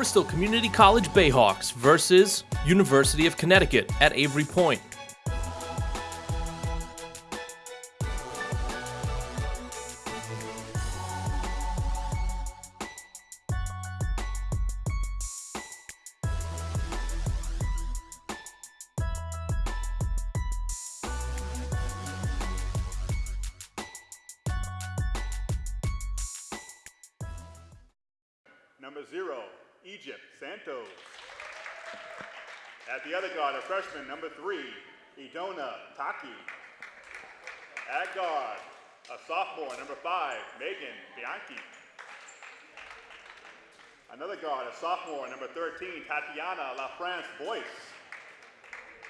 Bristol Community College Bayhawks versus University of Connecticut at Avery Point. Sophomore, number 13, Tatiana LaFrance Boyce.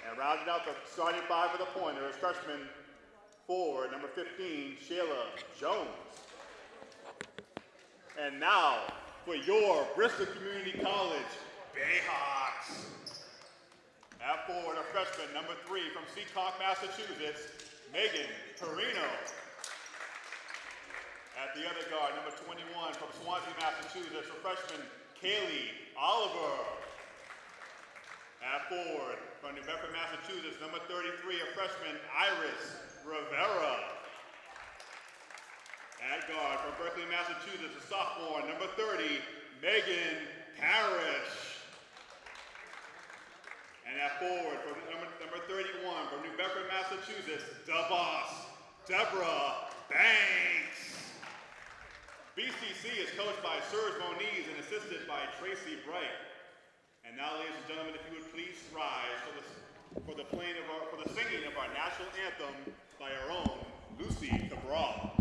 And rounding out the starting five for the pointer is freshman forward, number 15, Shayla Jones. And now, for your Bristol Community College Bayhawks. At forward, a freshman, number three, from Seekonk, Massachusetts, Megan Perino. At the other guard, number 21, from Swansea, Massachusetts, a freshman, Kaylee Oliver. At forward, from New Bedford, Massachusetts, number 33, a freshman, Iris Rivera. At guard from Berkley, Massachusetts, a sophomore, number 30, Megan Parrish. And at forward from number, number 31, from New Bedford, Massachusetts, boss, Deborah Banks. BCC is coached by Serge Moniz and assisted by Tracy Bright. And now, ladies and gentlemen, if you would please rise for the, for the playing of our, for the singing of our national anthem by our own Lucy Cabral.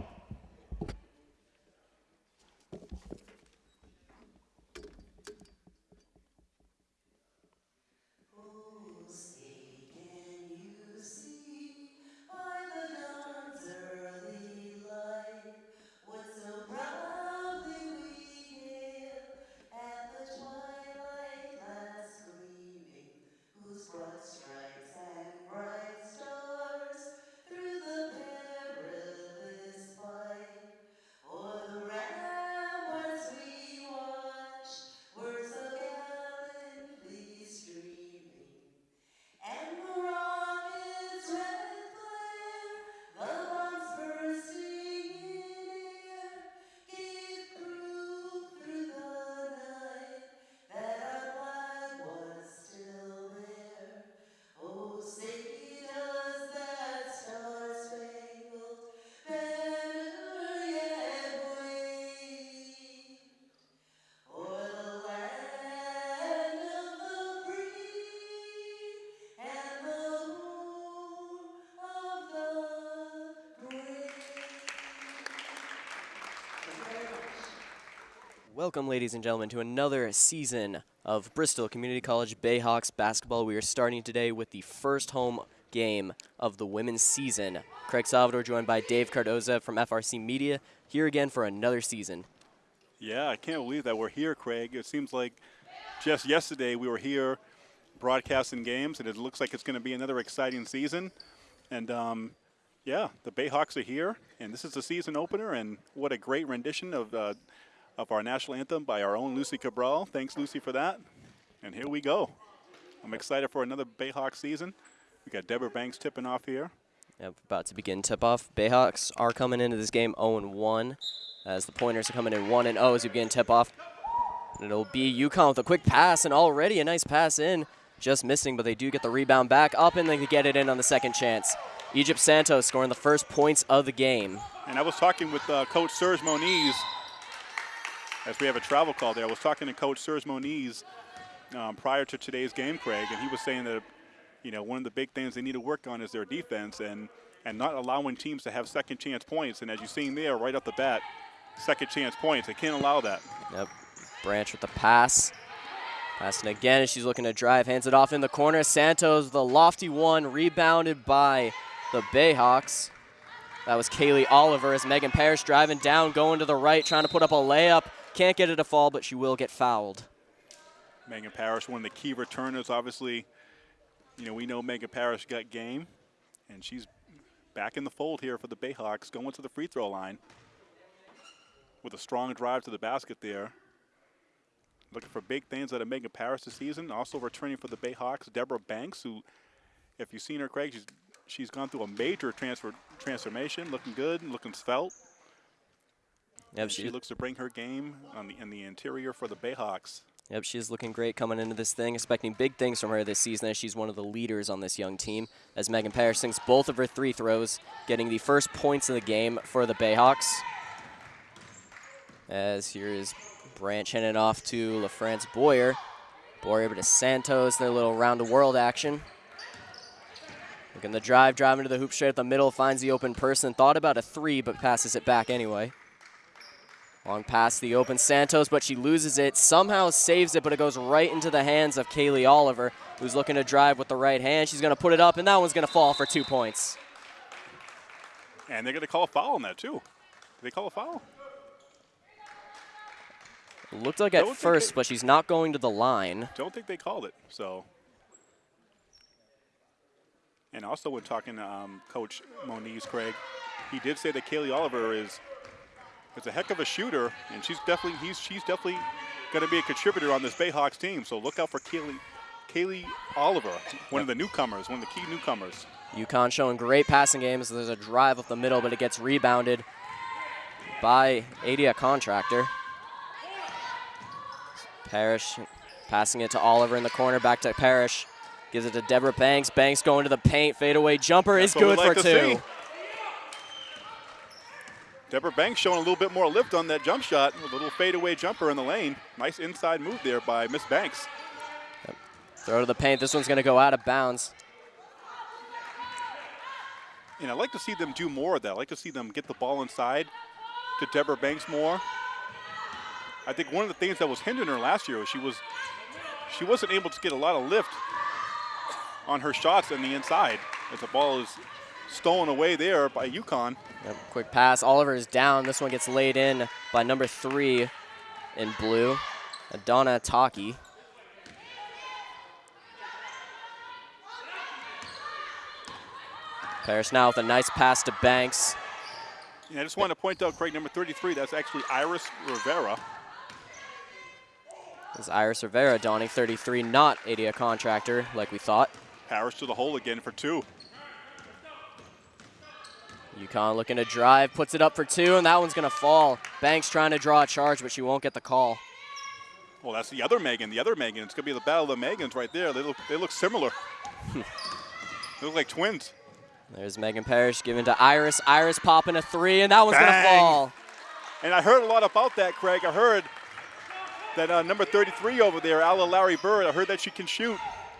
Welcome, ladies and gentlemen, to another season of Bristol Community College Bayhawks basketball. We are starting today with the first home game of the women's season. Craig Salvador joined by Dave Cardoza from FRC Media, here again for another season. Yeah, I can't believe that we're here, Craig. It seems like just yesterday we were here broadcasting games, and it looks like it's going to be another exciting season. And um, yeah, the Bayhawks are here, and this is the season opener. And what a great rendition of uh, of our national anthem by our own Lucy Cabral. Thanks, Lucy, for that. And here we go. I'm excited for another Bayhawks season. We got Deborah Banks tipping off here. Yep, about to begin tip-off. Bayhawks are coming into this game 0-1 as the Pointers are coming in 1-0 as we begin tip-off. It'll be UConn with a quick pass and already a nice pass in. Just missing, but they do get the rebound back up and they can get it in on the second chance. Egypt Santos scoring the first points of the game. And I was talking with uh, Coach Serge Moniz as we have a travel call there. I was talking to Coach Serge Moniz um, prior to today's game, Craig, and he was saying that, you know, one of the big things they need to work on is their defense and and not allowing teams to have second chance points. And as you've seen there, right off the bat, second chance points. They can't allow that. Yep. Branch with the pass. Passing again as she's looking to drive. Hands it off in the corner. Santos, the lofty one, rebounded by the Bayhawks. That was Kaylee Oliver as Megan Parrish driving down, going to the right, trying to put up a layup. Can't get it to fall, but she will get fouled. Megan Parrish, one of the key returners, obviously. You know, we know Megan Parrish got game, and she's back in the fold here for the Bayhawks, going to the free throw line with a strong drive to the basket there. looking for big things out of Megan Parrish this season. Also returning for the Bayhawks, Deborah Banks, who, if you've seen her, Craig, she's she's gone through a major transfer transformation, looking good, looking svelte. Yep, She she, looks to bring her game on the in the interior for the Bayhawks. yep, she's looking great coming into this thing. Expecting big things from her this season as she's one of the leaders on this young team. As Megan Parrish sinks both of her three throws, getting the first points of the game for the Bayhawks. As here is Branch handing off to LaFrance Boyer. Boyer over to Santos, their little round the world action. Looking the drive, driving to the hoop straight at the middle, finds the open person. Thought about a three, but passes it back anyway. Long pass to the open Santos, but she loses it. Somehow saves it, but it goes right into the hands of Kaylee Oliver, who's looking to drive with the right hand. She's going to put it up, and that one's going to fall for two points. And they're going to call a foul on that too. Did they call a foul? Looked like at first, it- but she's not going to the line. Don't think they called it. So. And also, when talking to um, Coach Moniz, Craig, he did say that Kaylee Oliver is is a heck of a shooter, and she's definitely he's she's definitely going to be a contributor on this Bayhawks team. So look out for Kaylee Kaylee Oliver, one of the newcomers, one of the key newcomers. UConn showing great passing games. There's a drive up the middle, but it gets rebounded by Adia Contractor. Parrish passing it to Oliver in the corner, back to Parrish. Gives it to Deborah Banks. Banks going to the paint. Fadeaway jumper That's is good like for two. see. Deborah Banks showing a little bit more lift on that jump shot. A little fadeaway jumper in the lane. Nice inside move there by Miss Banks. Throw to the paint. This one's going to go out of bounds. And I like to see them do more of that. I like to see them get the ball inside to Deborah Banks more. I think one of the things that was hindering her last year was she was she wasn't able to get a lot of lift on her shots in the inside as the ball is stolen away there by UConn. Yep, quick pass. Oliver is down. This one gets laid in by number three in blue, Adana Taki. Parrish now with a nice pass to Banks. And I just want to point out, Craig, number 33, that's actually Iris Rivera. This is Iris Rivera donning 33, not Adia Contractor like we thought. Harris to the hole again for two. UConn looking to drive, puts it up for two, and that one's going to fall. Banks trying to draw a charge, but she won't get the call. Well, that's the other Megan. The other Megan. It's going to be the battle of the Megans right there. They look, they look similar. they look like twins. There's Megan Parrish giving to Iris. Iris popping a three, and that one's going to fall. And I heard a lot about that, Craig. I heard that uh, number 33 over there, Alla Larry Bird, I heard that she can shoot.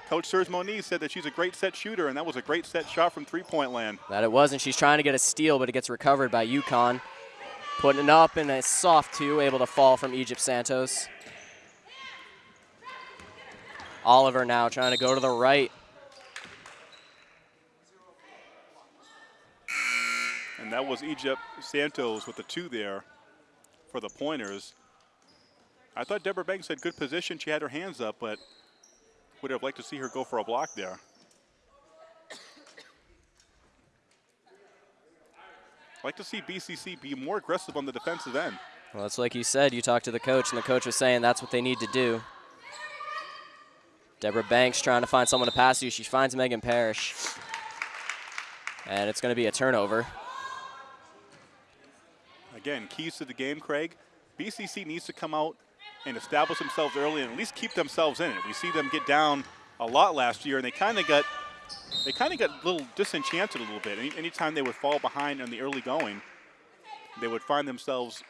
Coach Serge Moniz said that she's a great set shooter, and that was a great set shot from three-point land. That it wasn't. She's trying to get a steal, but it gets recovered by UConn. Putting it up and a soft two, able to fall from Egypt Santos. Oliver now trying to go to the right. And that was Egypt Santos with the two there for the pointers. I thought Deborah Banks had good position. She had her hands up, but would have liked to see her go for a block there. Like to see BCC be more aggressive on the defensive end. Well, it's like you said, you talked to the coach, and the coach was saying that's what they need to do. Deborah Banks trying to find someone to pass to. She finds Megan Parrish. And it's going to be a turnover. Again, keys to the game, Craig. BCC needs to come out and establish themselves early and at least keep themselves in it. We see them get down a lot last year, and they kind of got they kind of got a little disenchanted a little bit. Any, anytime they would fall behind in the early going, they would find themselves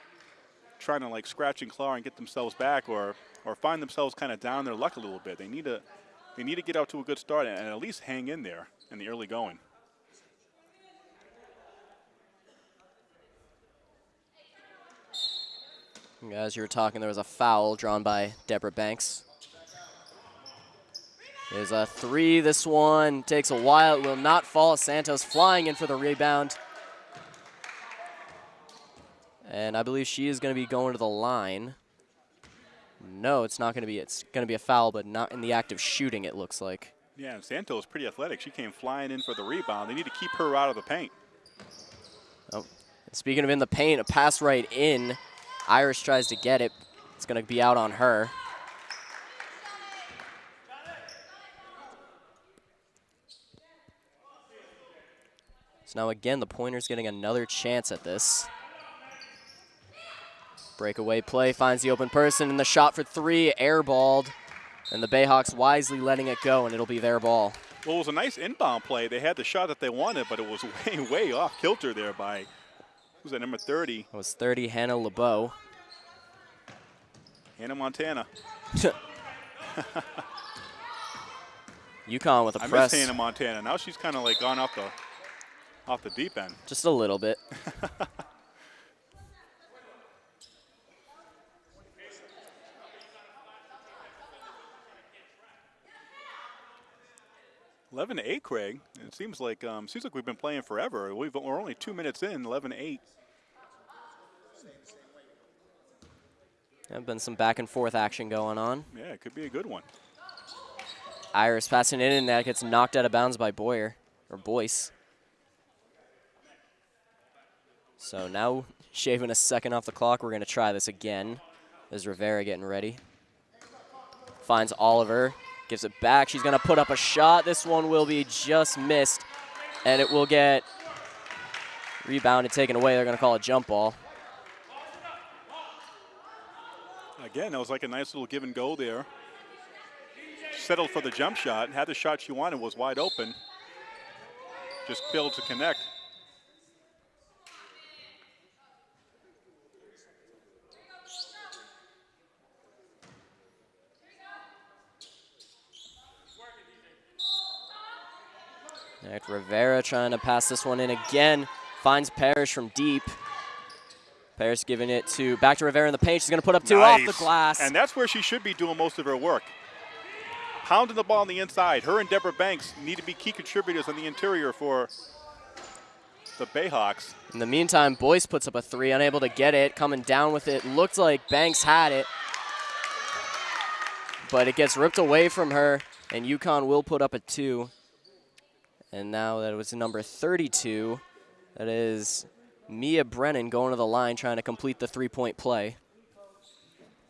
trying to like scratch and claw and get themselves back, or or find themselves kind of down their luck a little bit. They need to they need to get out to a good start and at least hang in there in the early going. As you were talking, there was a foul drawn by Deborah Banks. There's a three. This one takes a while. It will not fall. Santos flying in for the rebound. And I believe she is going to be going to the line. No, it's not going to be. It's going to be a foul, but not in the act of shooting, it looks like. Yeah, and Santos pretty athletic. She came flying in for the rebound. They need to keep her out of the paint. Oh, Speaking of in the paint, a pass right in. Irish tries to get it. It's going to be out on her. So now again, the pointer's getting another chance at this. Breakaway play finds the open person, and the shot for three, airballed. And the Bayhawks wisely letting it go, and it'll be their ball. Well, it was a nice inbound play. They had the shot that they wanted, but it was way, way off kilter there by who's that, number 30, It was 30, Hannah LeBeau. Hannah Montana. UConn with a I press. I miss Hannah Montana. Now she's kind of like gone off the, off the deep end. Just a little bit. Eleven to eight, Craig. It seems like um, seems like we've been playing forever. We've, we're only two minutes in. Eleven to eight. There's been some back and forth action going on. Yeah, it could be a good one. Iris passing in, and that gets knocked out of bounds by Boyer, or Boyce. So now, shaving a second off the clock, we're going to try this again. There's Rivera getting ready. Finds Oliver, gives it back. She's going to put up a shot. This one will be just missed, and it will get rebounded, taken away. They're going to call a jump ball. Again, that was like a nice little give and go there. Settled for the jump shot. Had the shot she wanted. Was wide open. Just failed to connect. Rivera trying to pass this one in again. Finds Parrish from deep. Parrish giving it to back to Rivera in the paint. She's going to put up two off the glass. And that's where she should be doing most of her work. Pounding the ball on the inside. Her and Deborah Banks need to be key contributors on the interior for the Bayhawks. In the meantime, Boyce puts up a three, unable to get it. Coming down with it. Looked like Banks had it. But it gets ripped away from her, and UConn will put up a two. And now that was number 32. That is Mia Brennan going to the line trying to complete the three point play.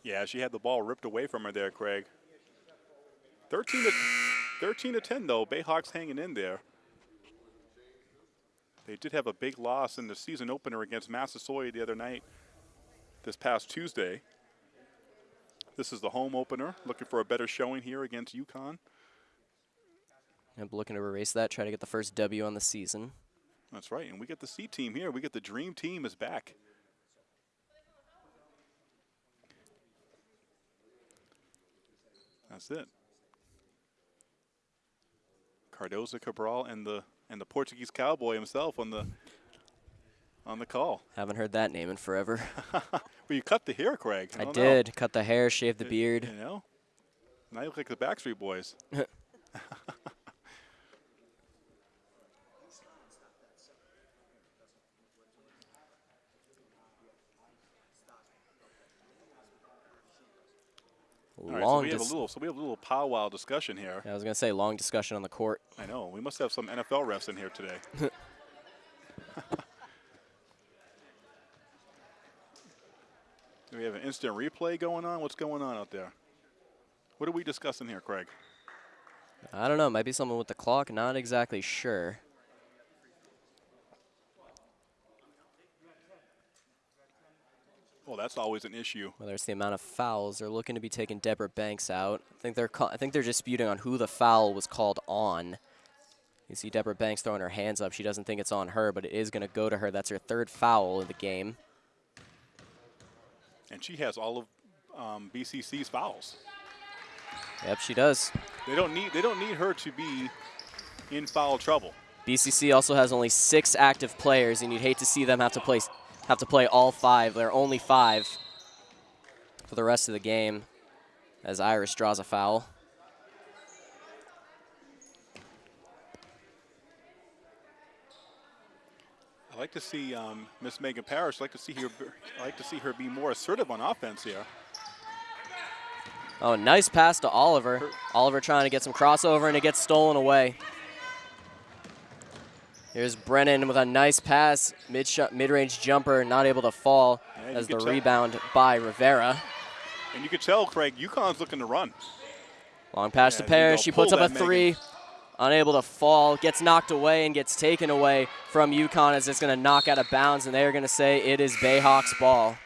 Yeah, she had the ball ripped away from her there, Craig. 13 to 13 to 10 though. Bayhawks hanging in there. They did have a big loss in the season opener against Massasoit the other night, this past Tuesday. This is the home opener. Looking for a better showing here against UConn. I'm looking to erase that, try to get the first W on the season. That's right. And we get the C team here. We get the dream team is back. That's it. Cardoza Cabral and the and the Portuguese cowboy himself on the on the call. Haven't heard that name in forever. well, you cut the hair, Craig. I know. did. Cut the hair, shave the beard. You know, now you look like the Backstreet Boys. All right, so Long we have a little, so we have a little powwow discussion here. I was going to say long discussion on the court. I know. We must have some NFL refs in here today. Do we have an instant replay going on? What's going on out there? What are we discussing here, Craig? I don't know. Might be something with the clock. Not exactly sure. Well, that's always an issue. Whether it's the amount of fouls, they're looking to be taking Deborah Banks out. I think they're I think they're disputing on who the foul was called on. You see Deborah Banks throwing her hands up. She doesn't think it's on her, but it is going to go to her. That's her third foul of the game. And she has all of um, BCC's fouls. Yep, she does. They don't need they don't need her to be in foul trouble. BCC also has only six active players, and you'd hate to see them have to play have to play all five. They're only five for the rest of the game, as Iris draws a foul. I like to see um, Miss Megan Parrish. I like to see her. I like to see her be more assertive on offense here. Oh, nice pass to Oliver. Oliver trying to get some crossover, and it gets stolen away. Here's Brennan with a nice pass, mid mid-range jumper, not able to fall Yeah, as the tell- rebound by Rivera. And you could tell, Craig, UConn's looking to run. Long pass Yeah, to Parrish. She puts up a three. unable to fall, gets knocked away and gets taken away from UConn as it's going to knock out of bounds, and they're going to say it is Bayhawks ball.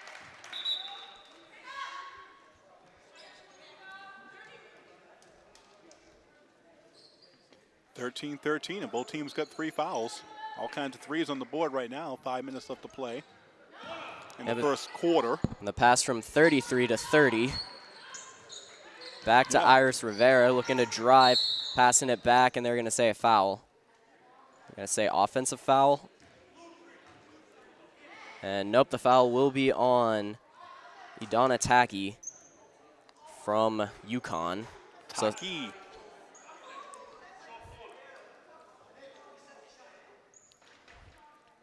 Thirteen, thirteen, and both teams got three fouls. All kinds of threes on the board right now. Five minutes left to play in Yeah, the first quarter. And the pass from 33 to 30. Back to Yeah. Iris Rivera looking to drive, passing it back, and they're going to say a foul. They're going to say offensive foul. And nope, the foul will be on Idana Taki from UConn. So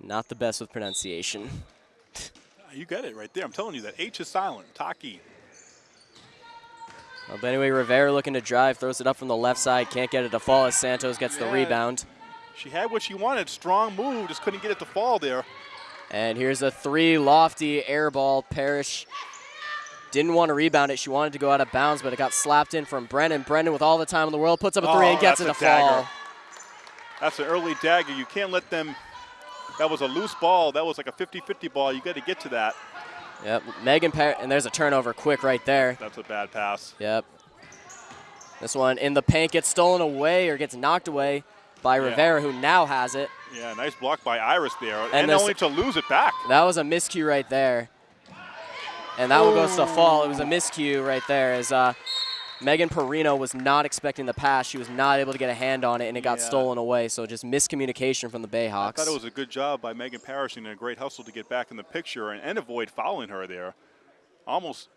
not the best with pronunciation. You got it right there. I'm telling you that H is silent. Taki. Well, but anyway, Rivera looking to drive, throws it up from the left side, can't get it to fall as Santos gets the rebound. She had what she wanted. Strong move. Just couldn't get it to fall there. And here's a three lofty air ball. Parrish didn't want to rebound it. She wanted to go out of bounds, but it got slapped in from Brennan. Brennan, with all the time in the world, puts up a three Oh, and gets it to that's a dagger. fall. That's an early dagger. You can't let them. That was a loose ball. That was like a 50-50 ball. You got to get to that. Yep, Megan Parrish, and there's a turnover quick right there. That's a bad pass. Yep. This one in the paint gets stolen away or gets knocked away by Yeah. Rivera, who now has it. Yeah, nice block by Iris there, and, And this- only to lose it back. That was a miscue right there. And that one goes to fall. It was a miscue right there as uh, Megan Perino was not expecting the pass. She was not able to get a hand on it, and it got Yeah. stolen away. So just miscommunication from the Bayhawks. I thought it was a good job by Megan Parrish and a great hustle to get back in the picture and, and avoid fouling her there. Almost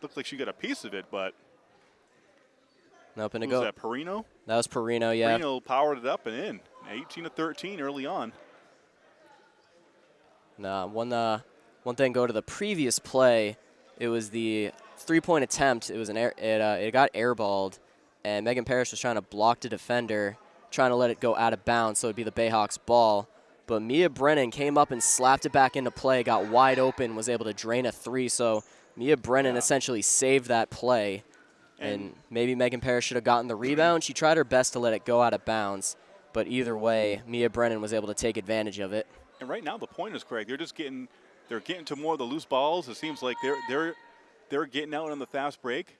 looked like she got a piece of it, but nope, and who to was go. that, Perino? That was Perino, yeah. Perino powered it up and in. 18 to 13 early on. Nah, one uh, one thing go to the previous play. It was the three-point attempt. It was an air. It uh, it got airballed, and Megan Parrish was trying to block the defender, trying to let it go out of bounds, so it'd be the Bayhawks ball. But Mia Brennan came up and slapped it back into play, got wide open, was able to drain a three. So Mia Brennan Yeah. essentially saved that play. And, And- maybe Megan Parrish should have gotten the rebound. She tried her best to let it go out of bounds, but either way, Mia Brennan was able to take advantage of it. And right now the point is Craig. They're just getting they're getting to more of the loose balls. It seems like they're they're they're getting out on the fast break.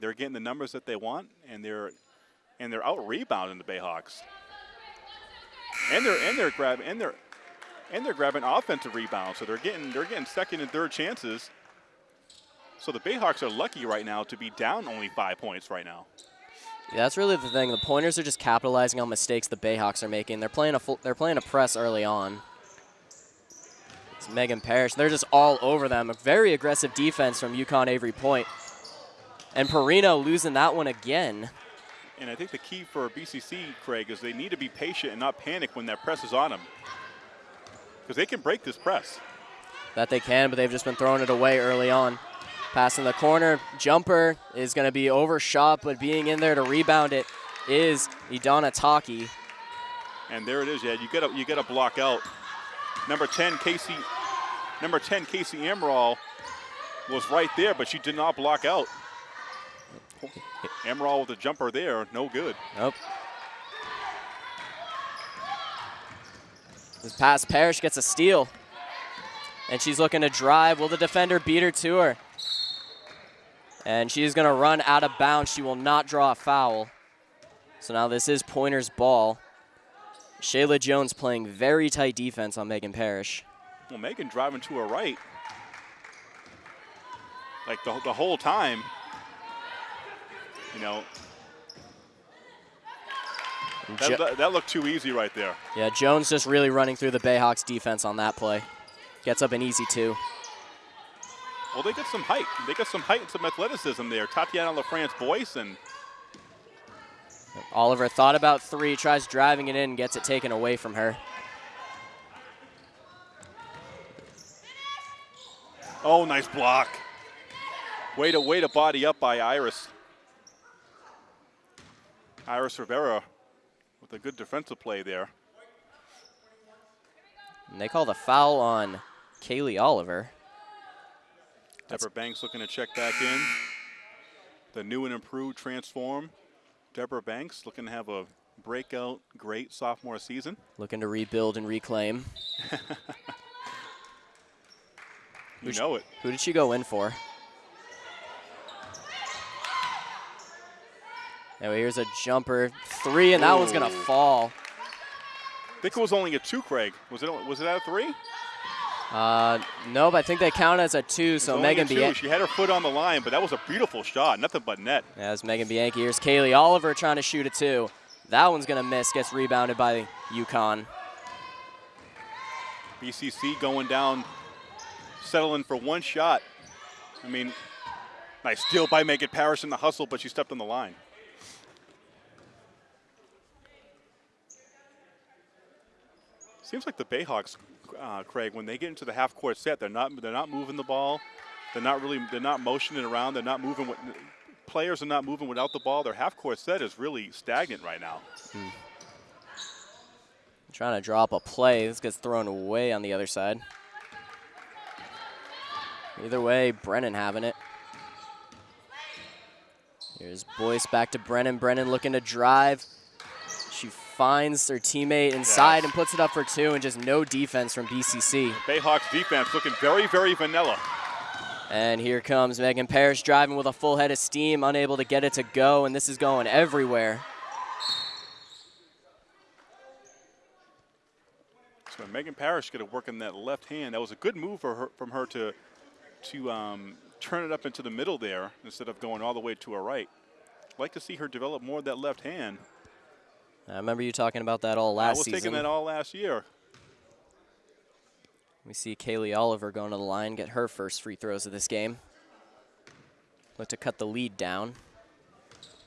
They're getting the numbers that they want, and they're and they're out rebounding the Bayhawks. And they're and they're grabbing and they're and they're grabbing offensive rebounds. So they're getting they're getting second and third chances. So the Bayhawks are lucky right now to be down only five points right now. Yeah, that's really the thing. The Pointers are just capitalizing on mistakes the Bayhawks are making. They're playing a full, they're playing a press early on. It's Megan Parrish. They're just all over them. A very aggressive defense from UConn Avery Point. And Perino losing that one again. And I think the key for BCC, Craig, is they need to be patient and not panic when that press is on them. Because they can break this press. That they can, but they've just been throwing it away early on. Passing the corner. Jumper is going to be overshot, but being in there to rebound it is Idana Taki. And there it is. Yeah, you got you to block out. Number 10, Casey. Number 10, Casey Amaral was right there, but she did not block out. Amaral with a jumper there, no good. Nope. This pass, Parrish gets a steal. And she's looking to drive. Will the defender beat her to her? And she's going to run out of bounds. She will not draw a foul. So now this is Pointer's ball. Shayla Jones playing very tight defense on Megan Parrish. Well, Megan driving to her right, like the, the whole time. You know, that, that, that looked too easy right there. yeah, Jones just really running through the Bayhawks defense on that play. Gets up an easy two. Well, they got some height. They got some height and some athleticism there. Tatiana LaFrance Boyce and Oliver thought about three, tries driving it in, gets it taken away from her. oh, nice block. Way to way to body up by Iris. Iris Rivera with a good defensive play there. And they call the foul on Kaylee Oliver. Deborah Banks looking to check back in. The new and improved transform. Deborah Banks looking to have a breakout great sophomore season. Looking to rebuild and reclaim. You know it. Who did she go in for? Anyway, here's a jumper three, and that one's gonna fall. I think it was only a two, Craig. Was it? Was it at a three? Uh, nope, I think they count as a two. So Megan. Bianchi. She had her foot on the line, but that was a beautiful shot. Nothing but net. As Megan Bianchi, here's Kaylee Oliver trying to shoot a two. That one's gonna miss. Gets rebounded by the UConn. BCC going down, settling for one shot. I mean, nice steal by Megan Parrish in the hustle, but she stepped on the line. Seems like the Bayhawks, uh, Craig, when they get into the half-court set, they're not they're not moving the ball. They're not really they're not motioning around. They're not moving. With, players are not moving without the ball. Their half-court set is really stagnant right now. Trying to drop a play. This gets thrown away on the other side. Either way, Brennan having it. Here's Boyce back to Brennan. Brennan looking to drive. Finds her teammate inside Yes. and puts it up for two, and just no defense from BCC. Bayhawks defense looking very very vanilla. And here comes Megan Parrish driving with a full head of steam, unable to get it to go, and this is going everywhere. So Megan Parrish got to work in that left hand. That was a good move for her, from her to to um, turn it up into the middle there instead of going all the way to her right. I'd like to see her develop more of that left hand. I remember you talking about that all last season. I was season. taking that all last year. We see Kaylee Oliver going to the line, get her first free throws of this game. Look to cut the lead down.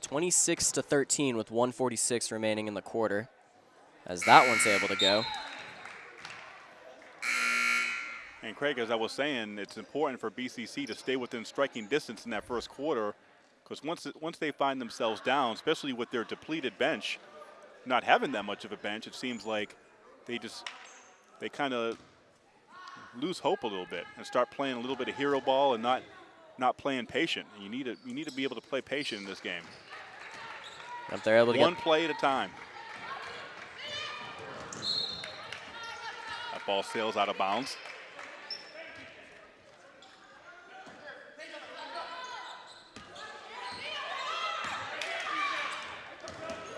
26 to 13 with 146 remaining in the quarter. As that one's able to go. And Craig, as I was saying, it's important for BCC to stay within striking distance in that first quarter, because once once they find themselves down, especially with their depleted bench, not having that much of a bench, it seems like they just they kind of lose hope a little bit and start playing a little bit of hero ball and not not playing patient. You need to you need to be able to play patient in this game, If they're able to one play at a time. That ball sails out of bounds.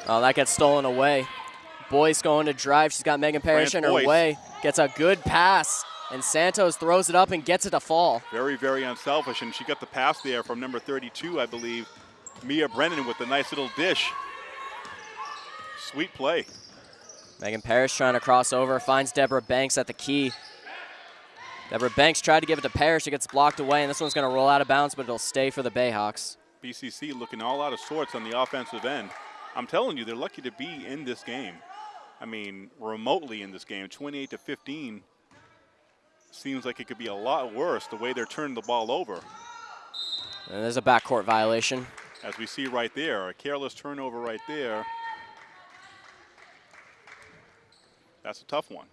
Oh, that gets stolen away. Boyce going to drive. She's got Megan Parrish France in her Boyce. way. Gets a good pass. And Santos throws it up and gets it to fall. Very, very unselfish, and she got the pass there from number 32, I believe, Mia Brennan with the nice little dish. Sweet play. Megan Parrish trying to cross over, finds Deborah Banks at the key. Deborah Banks tried to give it to Parrish. It gets blocked away, and this one's going to roll out of bounds, but it'll stay for the Bayhawks. BCC looking all out of sorts on the offensive end. I'm telling you, they're lucky to be in this game. I mean, remotely in this game, 28 to 15. Seems like it could be a lot worse the way they're turning the ball over. And there's a backcourt violation. As we see right there, a careless turnover right there. That's a tough one.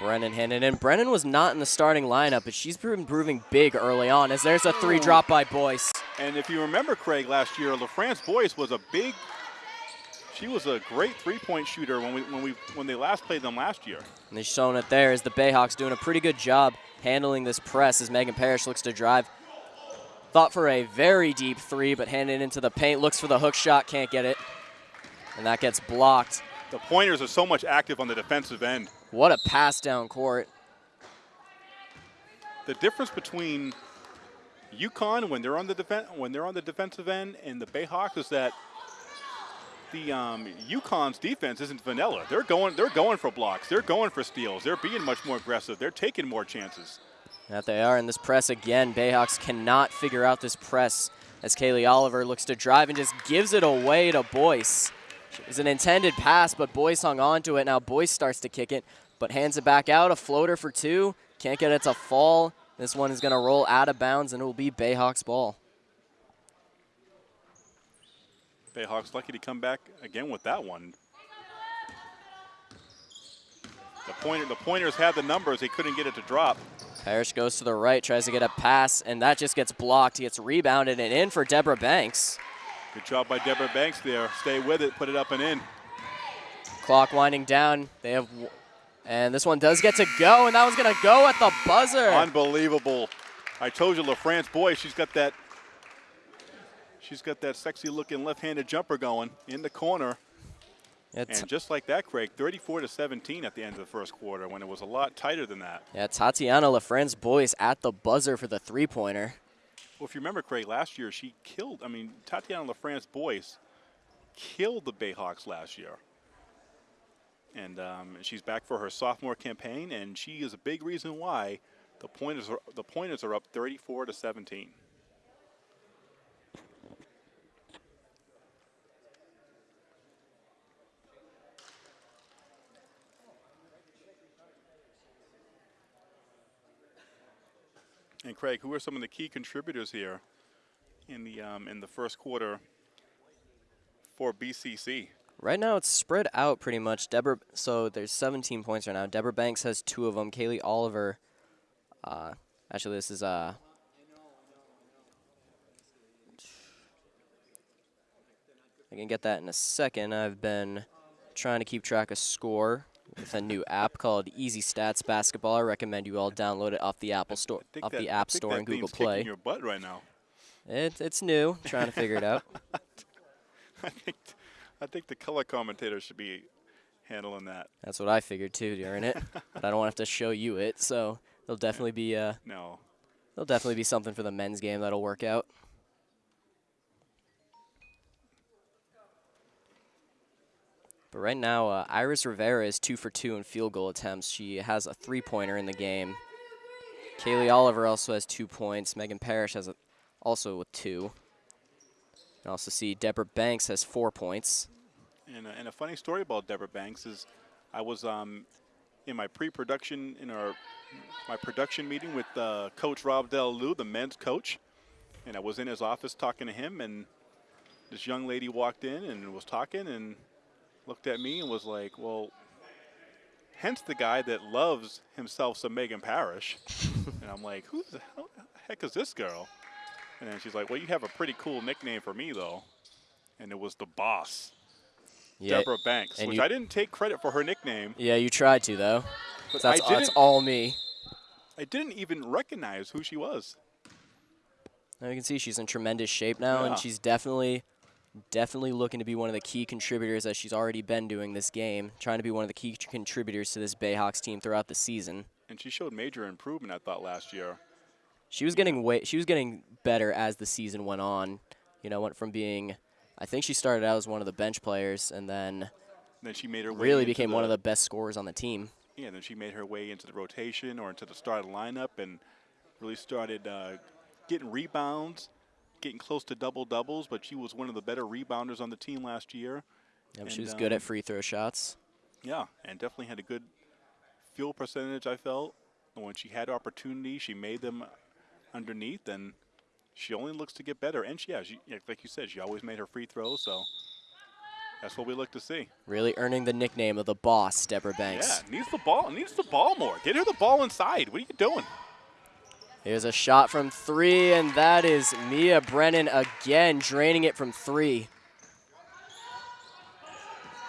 Brennan handed And Brennan was not in the starting lineup, but she's been proving big early on as there's a three oh. drop by Boyce. And if you remember, Craig, last year, LaFrance Boyce was a big. She was a great three-point shooter when we when we when they last played them last year. And they're showing it there as the Bayhawks doing a pretty good job handling this press as Megan Parrish looks to drive. Thought for a very deep three, but handed into the paint. Looks for the hook shot, can't get it. And that gets blocked. The pointers are so much active on the defensive end. What a pass down court. The difference between UConn when they're on the defen- when they're on the defensive end and the Bayhawks is that the um, UConn's defense isn't vanilla. They're going they're going for blocks. They're going for steals. They're being much more aggressive. They're taking more chances. That they are in this press again. Bayhawks cannot figure out this press as Kaylee Oliver looks to drive and just gives it away to Boyce. It was an intended pass, but Boyce hung on to it. Now Boyce starts to kick it, but hands it back out. A floater for two. Can't get it to fall. This one is going to roll out of bounds, and it will be Bayhawks ball. Bayhawks lucky to come back again with that one. The pointer the pointers had the numbers. They couldn't get it to drop. Parrish goes to the right, tries to get a pass, and that just gets blocked. He gets rebounded and in for Deborah Banks. Good job by Deborah Banks there. Stay with it, put it up and in. Clock winding down. They have, and this one does get to go, and that was gonna go at the buzzer. Unbelievable. I told you LaFrance boy, she's got that she's got that sexy looking left-handed jumper going in the corner. It's, And just like that, Craig, 34 to 17 at the end of the first quarter when it was a lot tighter than that. yeah, Tatiana LaFrance Boyce at the buzzer for the three-pointer. Well, if you remember, Craig, last year she killed, I mean, Tatiana LaFrance Boyce killed the Bayhawks last year. And um, she's back for her sophomore campaign, and she is a big reason why the pointers are, the pointers are up 34 to 17. And Craig, who are some of the key contributors here in the um, in the first quarter for BCC? Right now, it's spread out pretty much. Deborah, so there's 17 points right now. Deborah Banks has two of them. Kaylee Oliver, uh, actually, this is uh, I can get that in a second. I've been trying to keep track of score with a new app called Easy Stats Basketball. I recommend you all download it off the Apple Store, off that- the App Store and Google Play. your butt right now. It, it's new. Trying to figure it out. I think I think the color commentator should be handling that. That's what I figured too during it, but I don't want to have to show you it. So there'll definitely be uh, No, there'll definitely be something for the men's game that'll work out. But right now, uh, Iris Rivera is two for two in field goal attempts. She has a three-pointer in the game. Kaylee Oliver also has two points. Megan Parrish has a, also with two. Can also see Deborah Banks has four points. and, a- and a funny story about Deborah Banks is, I was um, in my pre-production in our my production meeting with uh, Coach Rob Del the men's coach, and I was in his office talking to him, and this young lady walked in and was talking and looked at me and was like, "Well." Hence the guy that loves himself some Megan Parrish. and I'm like, who the hell- heck is this girl? And then she's like, well, you have a pretty cool nickname for me, though. And it was the boss, Yeah, Deborah Banks, which you- I didn't take credit for her nickname. yeah, you tried to though. But that's, I, that's all me. I didn't even recognize who she was. Now you can see she's in tremendous shape now, Yeah. and she's definitely, definitely looking to be one of the key contributors as she's already been doing this game, trying to be one of the key contributors to this Bayhawks team throughout the season. And she showed major improvement, I thought, last year. She was getting way, she was getting better as the season went on. You know, went from being, I think she started out as one of the bench players, and then Then she made her really became one of the best scorers on the team. Yeah, then she made her way into the rotation or into the starting lineup and really started uh, getting rebounds, getting close to double doubles. But she was one of the better rebounders on the team last year. Yep, she And, was good um, at free throw shots. Yeah, and definitely had a good field percentage. I felt and when she had opportunity, she made them underneath, and she only looks to get better. And she, yeah, she, like you said, she always made her free throws, so that's what we look to see. Really earning the nickname of the boss, Deborah Banks. Yeah, needs the ball, needs the ball more. Get her the ball inside. What are you doing? Here's a shot from three, and that is Mia Brennan again draining it from three.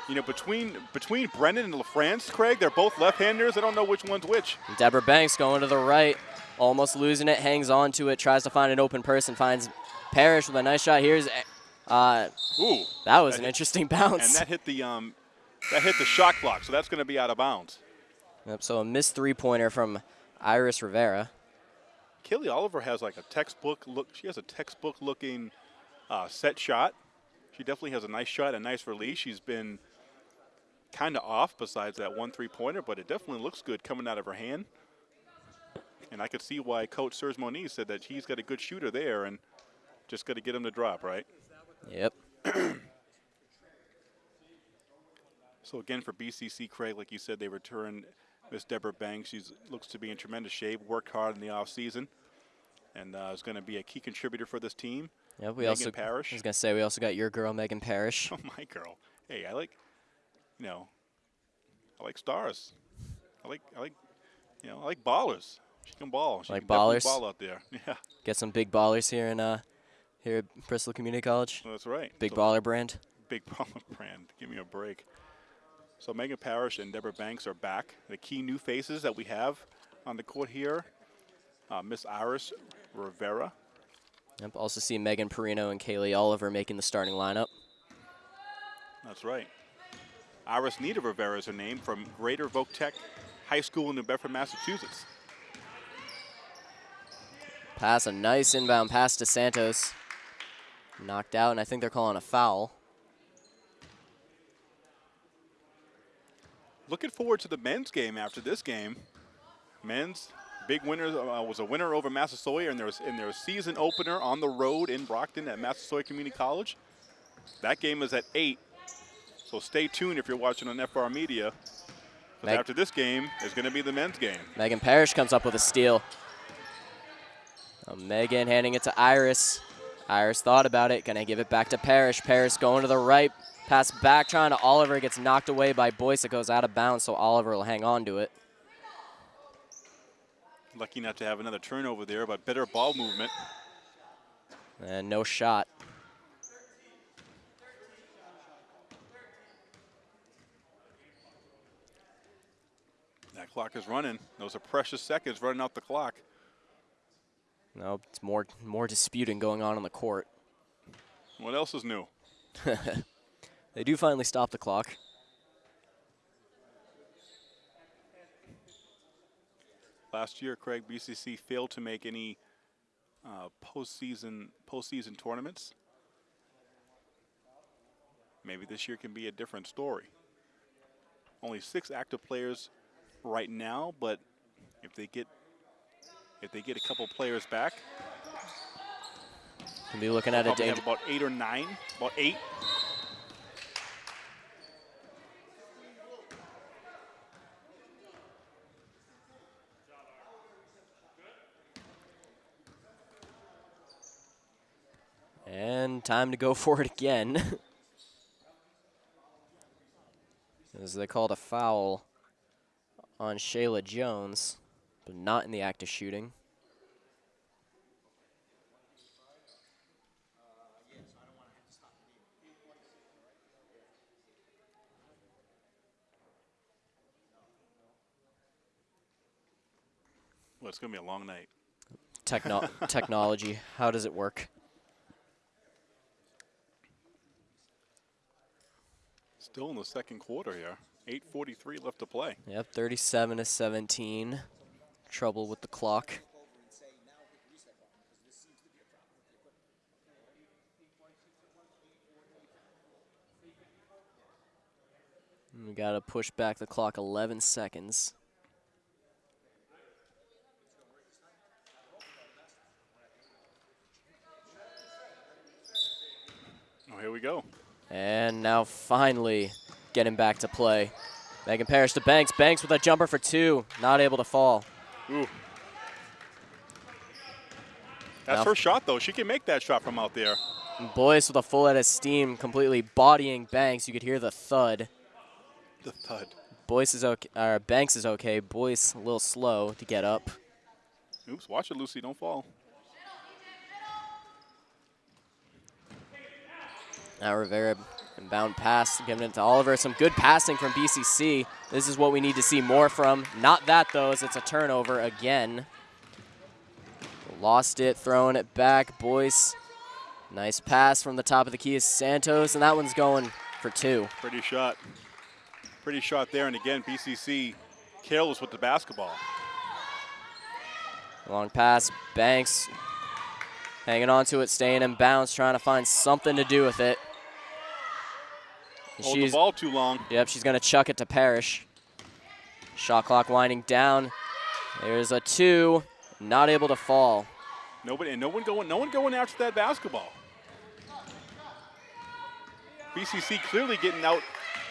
You know, between between Brennan and LaFrance, Craig, they're both left-handers. I don't know which one's which. Deborah Banks going to the right, almost losing it, hangs on to it, tries to find an open person, finds Parrish with a nice shot. Here's, uh, Ooh, that was That an hit- interesting bounce. and that hit the um, that hit the shot clock, so that's going to be out of bounds. Yep, so a missed three-pointer from Iris Rivera. Kelly Oliver has like a textbook look. She has a textbook looking uh, set shot. She definitely has a nice shot, a nice release. She's been kind of off besides that one three pointer, but it definitely looks good coming out of her hand. And I could see why Coach Serge Moniz said that he's got a good shooter there and just got to get him to drop, right? Yep. So again, for BCC, Craig, like you said, they return Miss Deborah Banks. She looks to be in tremendous shape, worked hard in the offseason, and uh, is going to be a key contributor for this team. Yep, we Megan also, Parrish. I was going to say, we also got your girl, Megan Parrish. Oh my girl. Hey, I like, you know, I like stars. I like, I like, you know, I like ballers. She can ball. She Like can ballers? ball out there. Yeah, Get some big ballers here in uh, here at Bristol Community College. that's right. Big So- baller brand. Big baller brand. Give me a break. So Megan Parrish and Deborah Banks are back. The key new faces that we have on the court here. Uh, Miss Iris Rivera. Yep. Also see Megan Perino and Kaylee Oliver making the starting lineup. That's right. Iris Nita Rivera is her name from Greater Voc Tech High School in New Bedford, Massachusetts. Pass a nice inbound pass to Santos. Knocked out, and I think they're calling a foul. Looking forward to the men's game after this game. Men's big winner uh, was a winner over Massasoit in their in their season opener on the road in Brockton at Massasoit Community College. That game is at eight, so stay tuned if you're watching on FR Media. after this game is going to be the men's game. Megan Parrish comes up with a steal. Now Megan handing it to Iris. Iris thought about it, gonna give it back to Parrish. Parrish going to the right, pass back, trying to Oliver, gets knocked away by Boyce. It goes out of bounds, so Oliver will hang on to it. Lucky not to have another turnover there, but better ball movement. And no shot. That clock is running. Those are precious seconds running out the clock. No, it's more more disputing going on on the court. What else is new? They do finally stop the clock. Last year, Craig BCC failed to make any uh, postseason postseason tournaments. Maybe this year can be a different story. Only six active players right now, but if they get if they get a couple players back, Can be looking at a danger. about eight or nine, about eight. And time to go for it again. As they called a foul on Shayla Jones, but not in the act of shooting. Well, it's gonna be a long night. Techno- technology, how does it work? Still in the second quarter here. 8:43 left to play. Yep, 37 to 17. Trouble with the clock. We got to push back the clock 11 seconds. Oh, here we go. And now finally getting back to play. Megan Parrish to Banks. Banks with a jumper for two. Not able to fall. Ooh. That's Now- her shot, though. She can make that shot from out there. And Boyce with a full head of steam, completely bodying Banks. You could hear the thud. The thud. Boyce is okay. Or Banks is okay. Boyce a little slow to get up. Oops, watch it, Lucy. Don't fall. Now Rivera inbound pass, giving it to Oliver. Some good passing from BCC. This is what we need to see more from. Not that though, as it's a turnover again. Lost it, throwing it back. Boyce, nice pass from the top of the key is Santos, and that one's going for two. Pretty shot. Pretty shot there. And again, BCC careless with the basketball. Long pass, Banks hanging on to it, staying in bounds, trying to find something to do with it. Hold the She's, ball too long. yep, she's gonna chuck it to Parrish. Shot clock winding down. There's a two, not able to fall. Nobody and no one going no one going after that basketball. BCC clearly getting out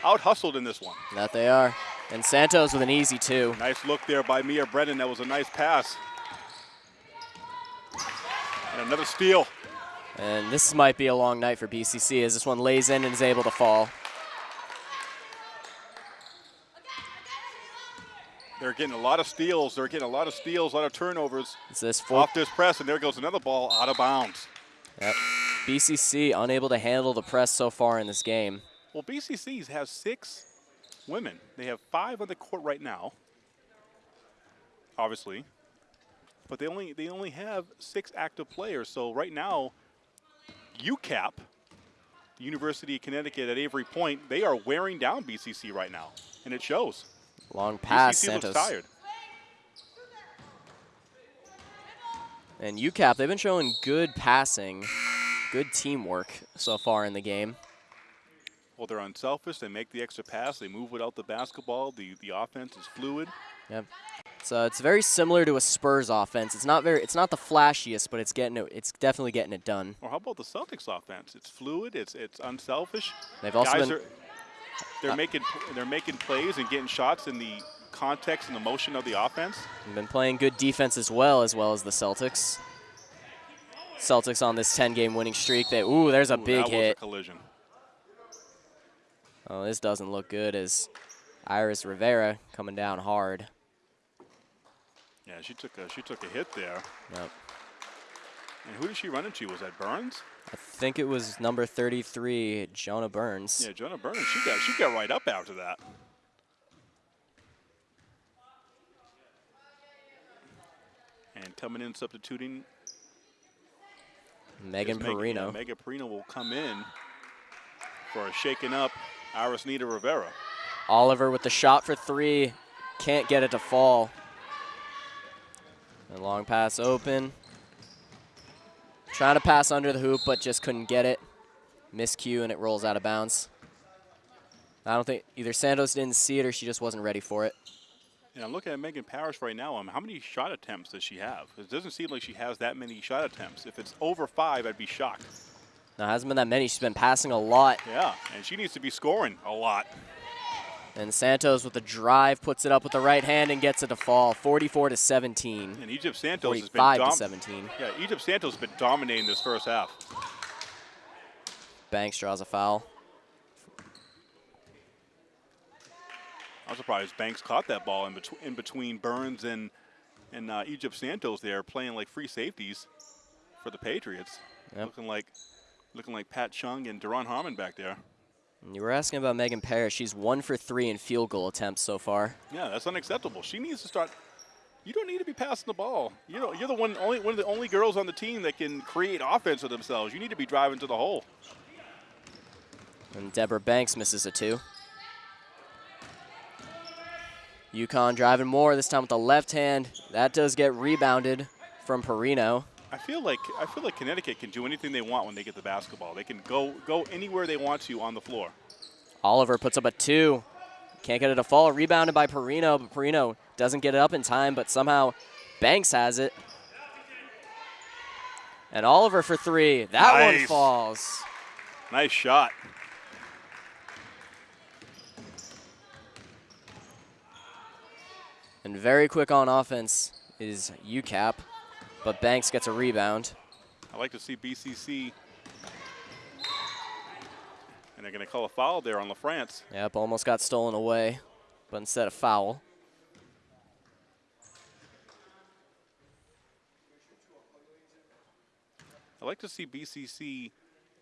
out hustled in this one. That they are. And Santos with an easy two. Nice look there by Mia Brennan. That was a nice pass. And another steal. And this might be a long night for BCC as this one lays in and is able to fall. They're getting a lot of steals. They're getting a lot of steals, a lot of turnovers Is this four? off this press, and there goes another ball out of bounds. Yep. BCC unable to handle the press so far in this game. Well, BCCs has six women. They have five on the court right now, obviously, but they only they only have six active players. So right now, UCAP, the University of Connecticut at Avery Point, they are wearing down BCC right now, and it shows. Long pass, BCC Santos. looks tired. And UCAP, they've been showing good passing, good teamwork so far in the game. Well, they're unselfish. They make the extra pass. They move without the basketball. The the offense is fluid. Yep. So it's very similar to a Spurs offense. It's not very, it's not the flashiest, but it's getting it. It's definitely getting it done. Or how about the Celtics offense? It's fluid. It's it's unselfish. They've also Guys been they're making they're making plays and getting shots in the context and the motion of the offense. been playing good defense as well, as well as the Celtics. Celtics on this 10-game winning streak. They ooh, there's a Ooh, big that hit. A collision. Oh, this doesn't look good as Iris Rivera coming down hard. Yeah, she took a she took a hit there. Yep. And who did she run into? Was that Burns? I think it was number 33, Jonah Burns. Yeah, Jonah Burns. She got she got right up after that. And coming in substituting Megan Perino. Megan Perino will come in for a shaking up Iris Nita Rivera. Oliver with the shot for three. Can't get it to fall. And long pass open. Trying to pass under the hoop, but just couldn't get it. Miscue, and it rolls out of bounds. I don't think either Santos didn't see it or she just wasn't ready for it. And I'm looking at Megan Parrish right now. Um, how many shot attempts does she have? It doesn't seem like she has that many shot attempts. If it's over five, I'd be shocked. Now, it hasn't been that many. She's been passing a lot. Yeah, and she needs to be scoring a lot. And Santos with the drive puts it up with the right hand and gets it to fall. 44 to 17. And Egypt Santos has been 45 to 17. Yeah, Egypt Santos has been dominating this first half. Banks draws a foul. I'm surprised Banks caught that ball in, betw- in between Burns and and uh, Egypt Santos there playing like free safeties for the Patriots. Yep. Looking like looking like Pat Chung and Duron Harmon back there. You were asking about Megan Parrish. She's one for three in field goal attempts so far. Yeah, that's unacceptable. She needs to start. You don't need to be passing the ball. You know, you're the one, only one of the only girls on the team that can create offense for themselves. You need to be driving to the hole. And Deborah Banks misses a two. UConn driving more, this time with the left hand. That does get rebounded from Perino. I feel like I feel like Connecticut can do anything they want when they get the basketball. They can go go anywhere they want to on the floor. Oliver puts up a two. Can't get it to fall. Rebounded by Perino, but Perino doesn't get it up in time, but somehow Banks has it. And Oliver for three. That one falls. Nice shot. And very quick on offense is UCAP, but Banks gets a rebound. I like to see BCC. And they're going to call a foul there on LaFrance. Yep, almost got stolen away, but instead of foul. I like to see BCC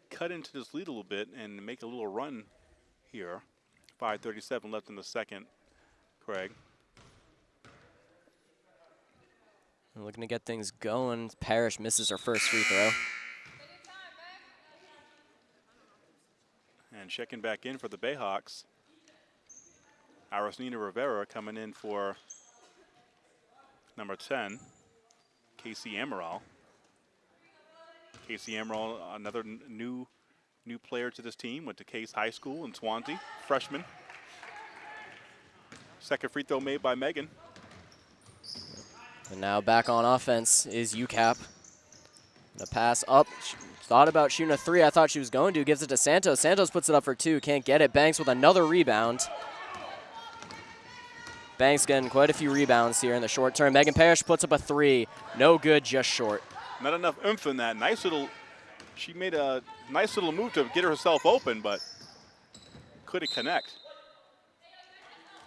cut into this lead a little bit and make a little run here. 5:37 left in the second. Craig. Looking to get things going. Parrish misses her first free throw. And checking back in for the Bayhawks. Iris Nina Rivera coming in for number 10, Casey Amaral. Casey Amaral, another new new player to this team, went to Case High School in Swansea, freshman. Second free throw made by Megan. And now back on offense is UCAP. The pass up. Sh- Thought about shooting a three. I thought she was going to. Gives it to Santos. Santos puts it up for two. Can't get it. Banks with another rebound. Banks getting quite a few rebounds here in the short term. Megan Parrish puts up a three. No good, just short. Not enough oomph in that. Nice little, she made a nice little move to get herself open, but couldn't connect.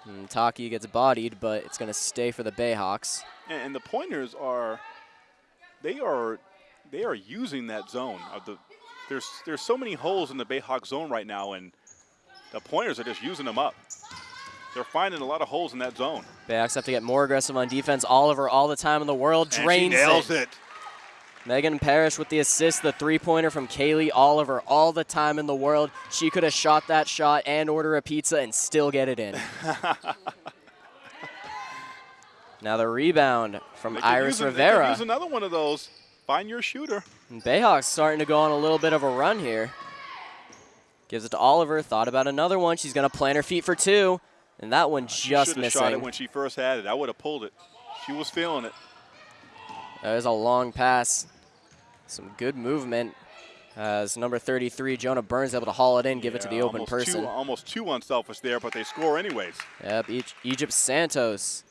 And Taki gets bodied, but it's going to stay for the Bayhawks. And, and the pointers are, they are, they are using that zone. Of the, there's there's so many holes in the Bayhawk zone right now, and the pointers are just using them up. They're finding a lot of holes in that zone. Bayhawks have to get more aggressive on defense. Oliver, all the time in the world, And drains she nails it. it. Megan Parrish with the assist, the three-pointer from Kaylee Oliver, all the time in the world. She could have shot that shot and order a pizza and still get it in. now the rebound from They Iris Rivera. Use another one of those. Find your shooter. And Bayhawks starting to go on a little bit of a run here. Gives it to Oliver. Thought about another one. She's going to plant her feet for two. And that one just Should have missing. shot it when she first had it. I would have pulled it. She was feeling it. There's a long pass. Some good movement. As number 33, Jonah Burns, able to haul it in, give it to the open almost person. Too, almost too unselfish there, but they score anyways. Yep, Egy- Egypt Santos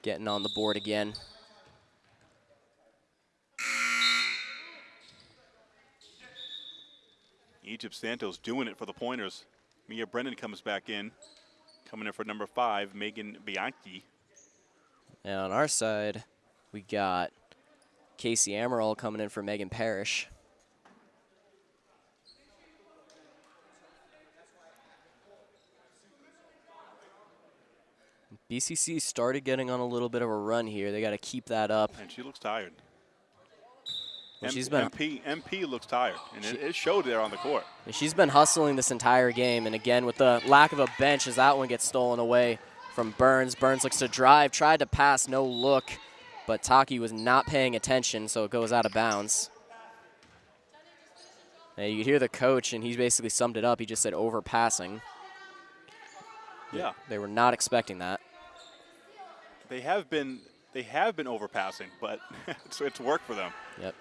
getting on the board again. Egypt Santos doing it for the pointers. Mia Brennan comes back in. Coming in for number five, Megan Bianchi. And on our side, we got Casey Amaral coming in for Megan Parrish. BCC started getting on a little bit of a run here. They got to keep that up. And she looks tired. Well, she's been- MP, MP looks tired, and it, She- it showed there on the court. And She's been hustling this entire game, and again, with the lack of a bench, as that one gets stolen away from Burns. Burns looks to drive, tried to pass, no look, but Taki was not paying attention, so it goes out of bounds. And you hear the coach, and he basically summed it up. He just said overpassing. Yeah, They were not expecting that. they have been they have been overpassing, but it's, it's worked for them. Yep.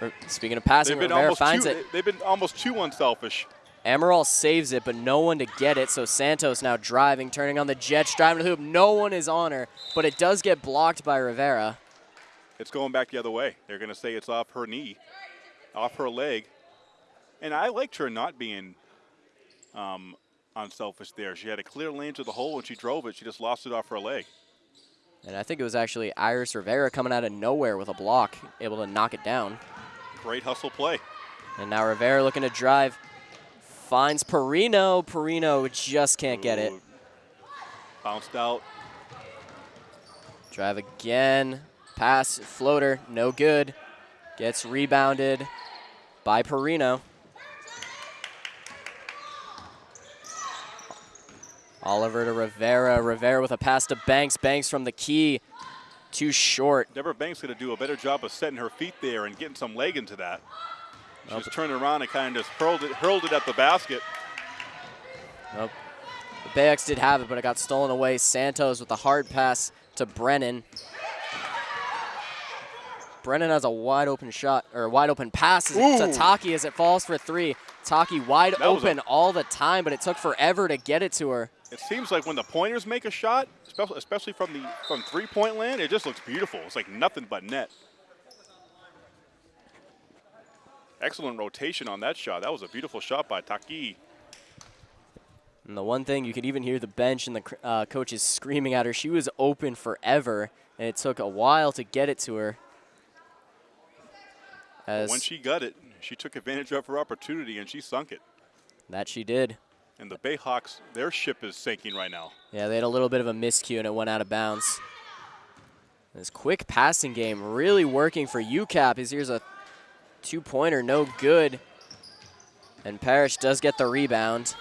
Er, speaking of passing, Rivera finds it. They've been almost too unselfish. Amaral saves it, but no one to get it. So Santos now driving, turning on the Jets, driving to the hoop. No one is on her, but it does get blocked by Rivera. It's going back the other way. They're going to say it's off her knee, off her leg. And I liked her not being um, unselfish there. She had a clear lane to the hole and she drove it. She just lost it off her leg. And I think it was actually Iris Rivera coming out of nowhere with a block, able to knock it down. Great hustle play. And now Rivera looking to drive, finds Perino. Perino just can't get it. Bounced out. Drive again, pass, floater, no good. Gets rebounded by Perino. Oliver to Rivera. Rivera with a pass to Banks. Banks from the key. Too short. Deborah Banks going to do a better job of setting her feet there and getting some leg into that. She Well, just turned around and kind of just hurled it, hurled it at the basket. Nope. The Bayhawks did have it, but it got stolen away. Santos with a hard pass to Brennan. Brennan has a wide open shot, or wide open pass to. Taki as it falls for three. Taki wide That open all the time, but it took forever to get it to her. It seems like when the pointers make a shot, especially, especially from the from three-point land, it just looks beautiful. It's like nothing but net. Excellent rotation on that shot. That was a beautiful shot by Taki. And the one thing you could even hear the bench and the uh, coaches screaming at her. She was open forever, and it took a while to get it to her. As When she got it, she took advantage of her opportunity and she sunk it. that she did. And the Bayhawks, their ship is sinking right now. Yeah, they had a little bit of a miscue and it went out of bounds. This quick passing game really working for UCAP. Here's a two-pointer, no good. And Parrish does get the rebound.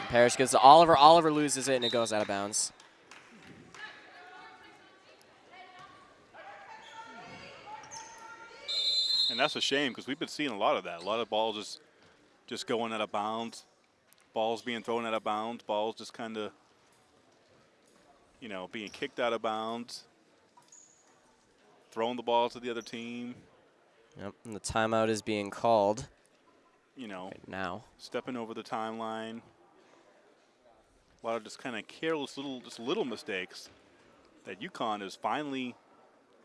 And Parrish gives to Oliver. Oliver loses it and it goes out of bounds. And that's a shame because we've been seeing a lot of that. A lot of balls just just going out of bounds, balls being thrown out of bounds, balls just kind of, you know, being kicked out of bounds, throwing the ball to the other team, Yep, and the timeout is being called you know, right now. stepping over the timeline. A lot of just kind of careless little, just little mistakes that UConn is finally,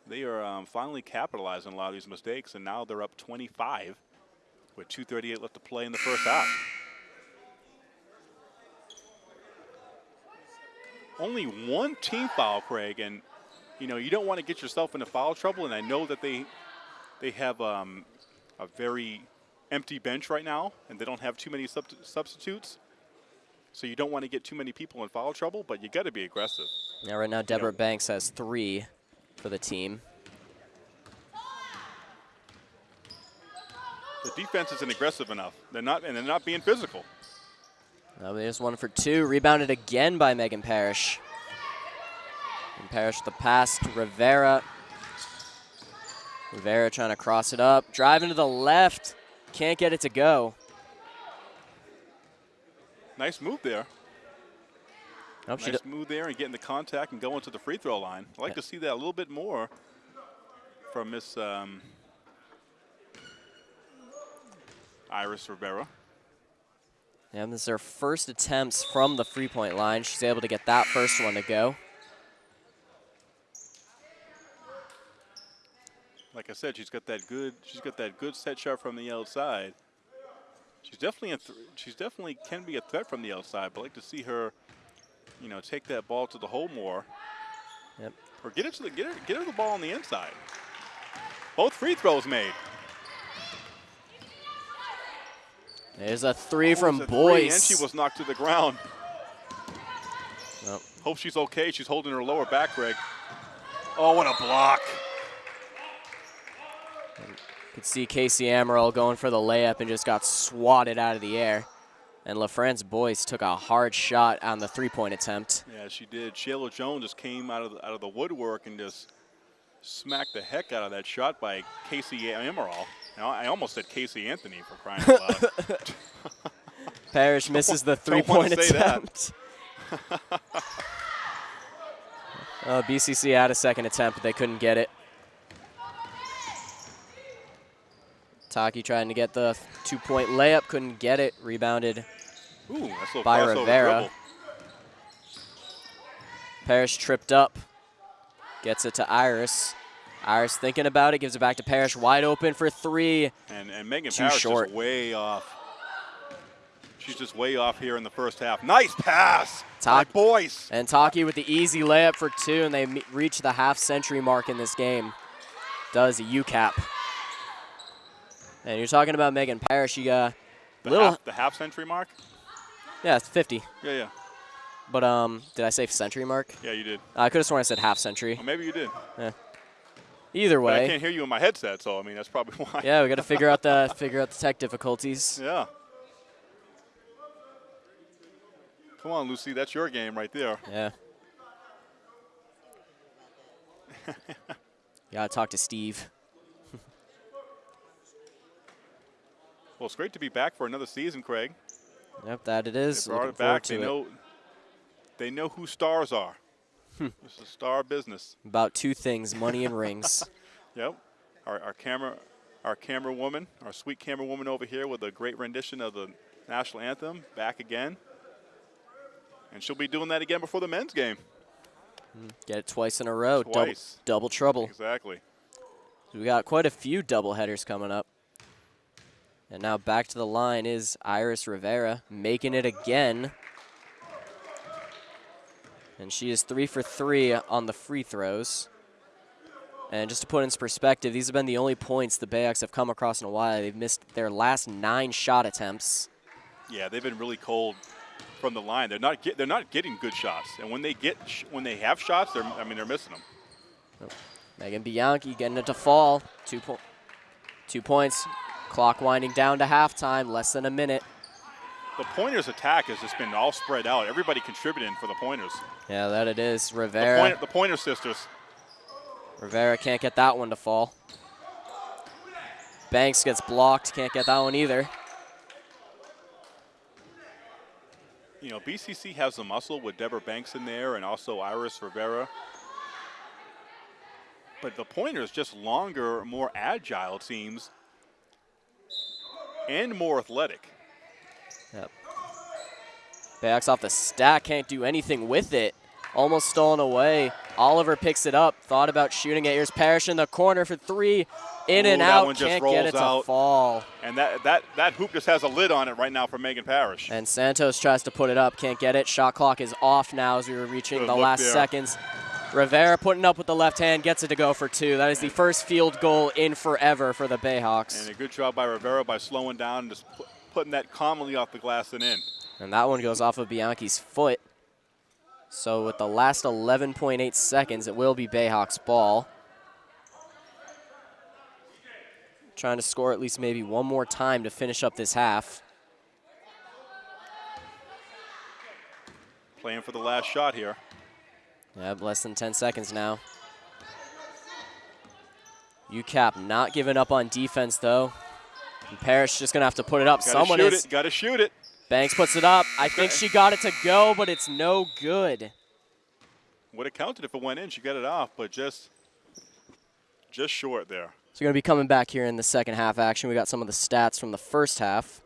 they are um, finally capitalizing on a lot of these mistakes, and now they're up 25 with 2:38 left to play in the first half. only one team foul, Craig, and you know you don't want to get yourself into foul trouble. And I know that they they have um, a very empty bench right now, and they don't have too many sub- substitutes. So you don't want to get too many people in foul trouble, but you got to be aggressive. Yeah, right now Deborah Banks has three for the team. The defense isn't aggressive enough. They're not, and they're not being physical. Now there's one for two. Rebounded again by Megan Parrish. And Parrish the pass to Rivera. Rivera trying to cross it up. Driving to the left. Can't get it to go. Nice move there. Nope, Nice move there and getting the contact and going to the free throw line. I'd like Yeah. to see that a little bit more from Miss um, Iris Rivera. yeah, this is her first attempts from the three point line. She's able to get that first one to go. Like I said, she's got that good. She's got that good set shot from the outside. She's definitely a she's definitely can be a threat from the outside. But I'd like to see her, you know, take that ball to the hole more, Yep. or get it to the get her get her the ball on the inside. Both free throws made. There's a three oh, from It's a three, and she was knocked to the ground. Nope. Hope she's okay. She's holding her lower back, Greg. Oh, what a block! Could see Casey Amaral going for the layup and just got swatted out of the air. And LaFrance Boyce took a hard shot on the three-point attempt. Yeah, she did. Shayla Jones just came out of the, out of the woodwork and just smacked the heck out of that shot by Casey Amaral. Now, I almost said Casey Anthony for crying out loud. Parrish misses the three-point attempt. uh, BCC had a second attempt, but they couldn't get it. Taki trying to get the two-point layup, couldn't get it. Rebounded. Ooh, that's a By Rivera. Parrish tripped up, gets it to Iris. Iris thinking about it, gives it back to Parrish, wide open for three. And, and Megan Too Parrish short. just way off. She's just way off here in the first half. Nice pass. By Boyce. And Taki with the easy layup for two, and they reach the half century mark in this game. Does a UCAP. And you're talking about Megan Parrish. You got The, little, half, the half century mark? yeah, it's 50. Yeah, yeah. But um, did I say century mark? Yeah, you did. I could have sworn I said half century. Well, maybe you did. Yeah. Either But I can't hear you in my headset, so I mean that's probably why. yeah, we got to figure out the figure out the tech difficulties. Yeah. Come on, Lucy, that's your game right there. Yeah. Gotta talk to Steve. Well, it's great to be back for another season, Craig. Yep, that it is. They brought it back. to They it. know. They know who stars are. Hmm. this is star business. About two things: money and rings. Yep. Our, our camera, our camera woman, our sweet camera woman over here with a great rendition of the national anthem, back again. And she'll be doing that again before the men's game. Get it twice in a row. Double, Twice. double trouble. Exactly. We got quite a few double headers coming up. And now back to the line is Iris Rivera making it again. And she is three for three on the free throws. And just to put into perspective, these have been the only points the Bayhawks have come across in a while. They've missed their last nine shot attempts. Yeah, they've been really cold from the line. They're not get, they're not getting good shots, and when they get when they have shots, they're I mean they're missing them. Megan Bianchi getting it to fall. Two, po- two points. Clock winding down to halftime, less than a minute. The pointers attack has just been all spread out. Everybody contributing for the pointers. Yeah, that it is. The, Rivera. point, the pointer sisters. Rivera can't get that one to fall. Banks gets blocked, can't get that one either. You know, BCC has the muscle with Deborah Banks in there and also Iris Rivera. But the pointer's just longer, more agile, it seems, and more athletic. Yep. Backs off the stack, can't do anything with it. Almost stolen away. Oliver picks it up, thought about shooting it. Here's Parrish in the corner for three. In Ooh, and that out, one just can't get it to out. fall. And that, that, that hoop just has a lid on it right now for Megan Parrish. And Santos tries to put it up, can't get it. Shot clock is off now as we were reaching Good the last there. seconds. Rivera putting up with the left hand, gets it to go for two. That is the first field goal in forever for the Bayhawks. And a good job by Rivera by slowing down and just pu- putting that calmly off the glass and in. And that one goes off of Bianchi's foot. So with the last 11.8 seconds, it will be Bayhawks ball. Trying to score at least maybe one more time to finish up this half. Playing for the last shot here. Yep, less than 10 seconds now. UCAP not giving up on defense though. And Parrish just gonna have to put it up. Gotta Someone shoot is. it. Gotta shoot it. Banks puts it up. I think she got it to go, but it's no good. Would have counted if it went in. She got it off, but just, just short there. So we're going to be coming back here in the second half action. We got some of the stats from the first half.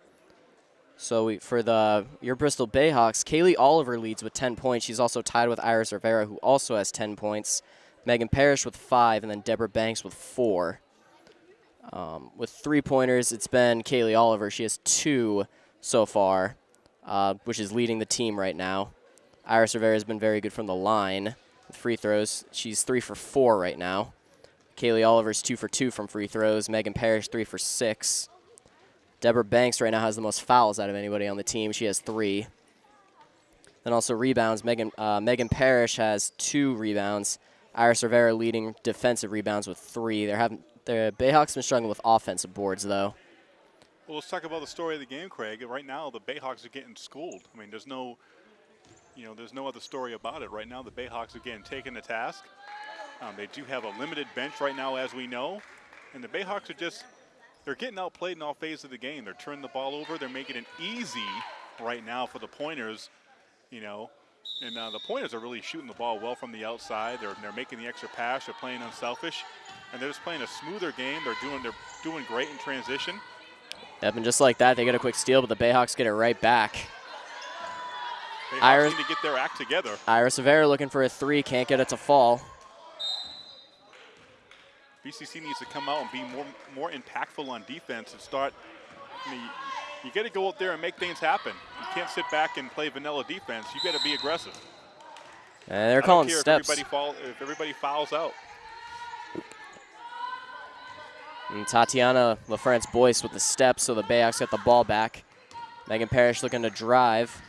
So we, for the your Bristol Bayhawks, Kaylee Oliver leads with 10 points. She's also tied with Iris Rivera, who also has 10 points. Megan Parrish with five, and then Deborah Banks with four. Um, with three pointers, it's been Kaylee Oliver. She has two so far, uh, which is leading the team right now. Iris Rivera has been very good from the line with free throws. She's three for four right now. Kaylee Oliver's two for two from free throws. Megan Parrish three for six. Deborah Banks right now has the most fouls out of anybody on the team. She has three. Then also rebounds. Megan uh, Megan Parrish has two rebounds. Iris Rivera leading defensive rebounds with three. They're having the Bayhawks been struggling with offensive boards though. Well, let's talk about the story of the game, Craig. Right now, the Bayhawks are getting schooled. I mean, there's no, you know, there's no other story about it. Right now, the Bayhawks are getting taken task. Um, they do have a limited bench right now, as we know, and the Bayhawks are just, they're getting outplayed in all phases of the game. They're turning the ball over. They're making it easy right now for the Pointers, you know, and uh, the Pointers are really shooting the ball well from the outside. They're they're making the extra pass. They're playing unselfish, and they're just playing a smoother game. They're doing they're doing great in transition. Yep, and just like that, they get a quick steal, but the Bayhawks get it right back. They Iris- need to get their act together. Iris Rivera looking for a three, can't get it to fall. BCC needs to come out and be more more impactful on defense and start. I mean, you, got to go out there and make things happen. You can't sit back and play vanilla defense. You got to be aggressive. And they're I calling steps. If everybody, fall, if everybody fouls out. And Tatiana LaFrance Boyce with the steps, so the Bayhawks get the ball back. Megan Parrish looking to drive.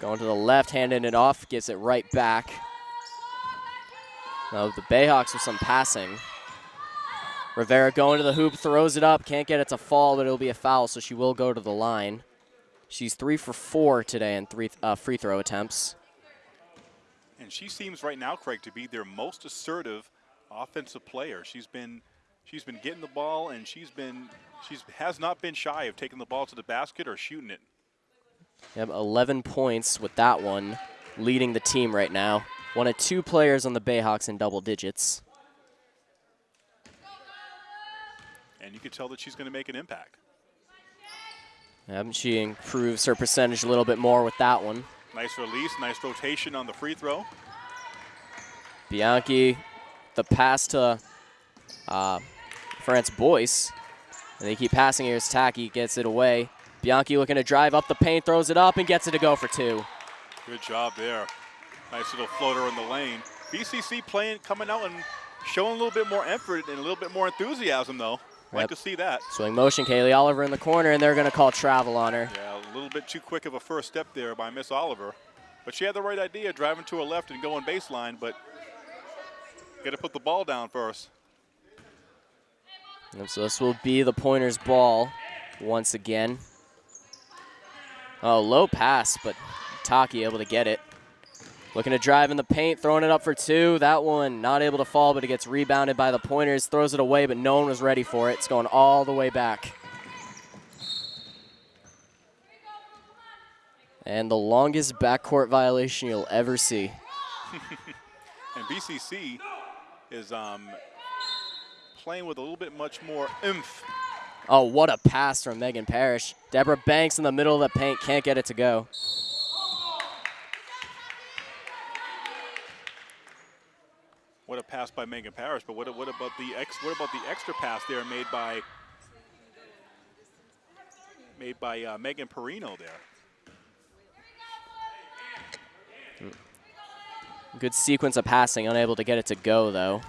Going to the left, handing it off, gets it right back. Now the Bayhawks with some passing. Rivera going to the hoop, throws it up, can't get it to fall, but it'll be a foul, so she will go to the line. She's three for four today in three uh, free throw attempts. And she seems right now, Craig, to be their most assertive offensive player. She's been she's been getting the ball and she's been she's has not been shy of taking the ball to the basket or shooting it. Yep, 11 points with that one, leading the team right now. One of two players on the Bayhawks in double digits. And you can tell that she's going to make an impact. Yep, she improves her percentage a little bit more with that one. Nice release, nice rotation on the free throw. Bianchi, the pass to uh, France Boyce. And they keep passing. Here's Taki, gets it away. Bianchi looking to drive up the paint, throws it up, and gets it to go for two. Good job there. Nice little floater in the lane. BCC playing, coming out and showing a little bit more effort and a little bit more enthusiasm, though. Like to see that. Swing motion, Kaylee Oliver in the corner, and they're going to call travel on her. Yeah, a little bit too quick of a first step there by Miss Oliver. But she had the right idea, driving to her left and going baseline, but got to put the ball down first. And so this will be the pointer's ball once again. Oh, low pass, but Taki able to get it. Looking to drive in the paint, throwing it up for two. That one not able to fall, but it gets rebounded by the pointers. Throws it away, but no one was ready for it. It's going all the way back. And the longest backcourt violation you'll ever see. And BCC is um, playing with a little bit much more oomph. Oh, what a pass from Megan Parrish. Deborah Banks in the middle of the paint, can't get it to go. Pass by Megan Parrish, but what, what about the ex, what about the extra pass there made by made by uh, Megan Perino there? Good sequence of passing, unable to get it to go though.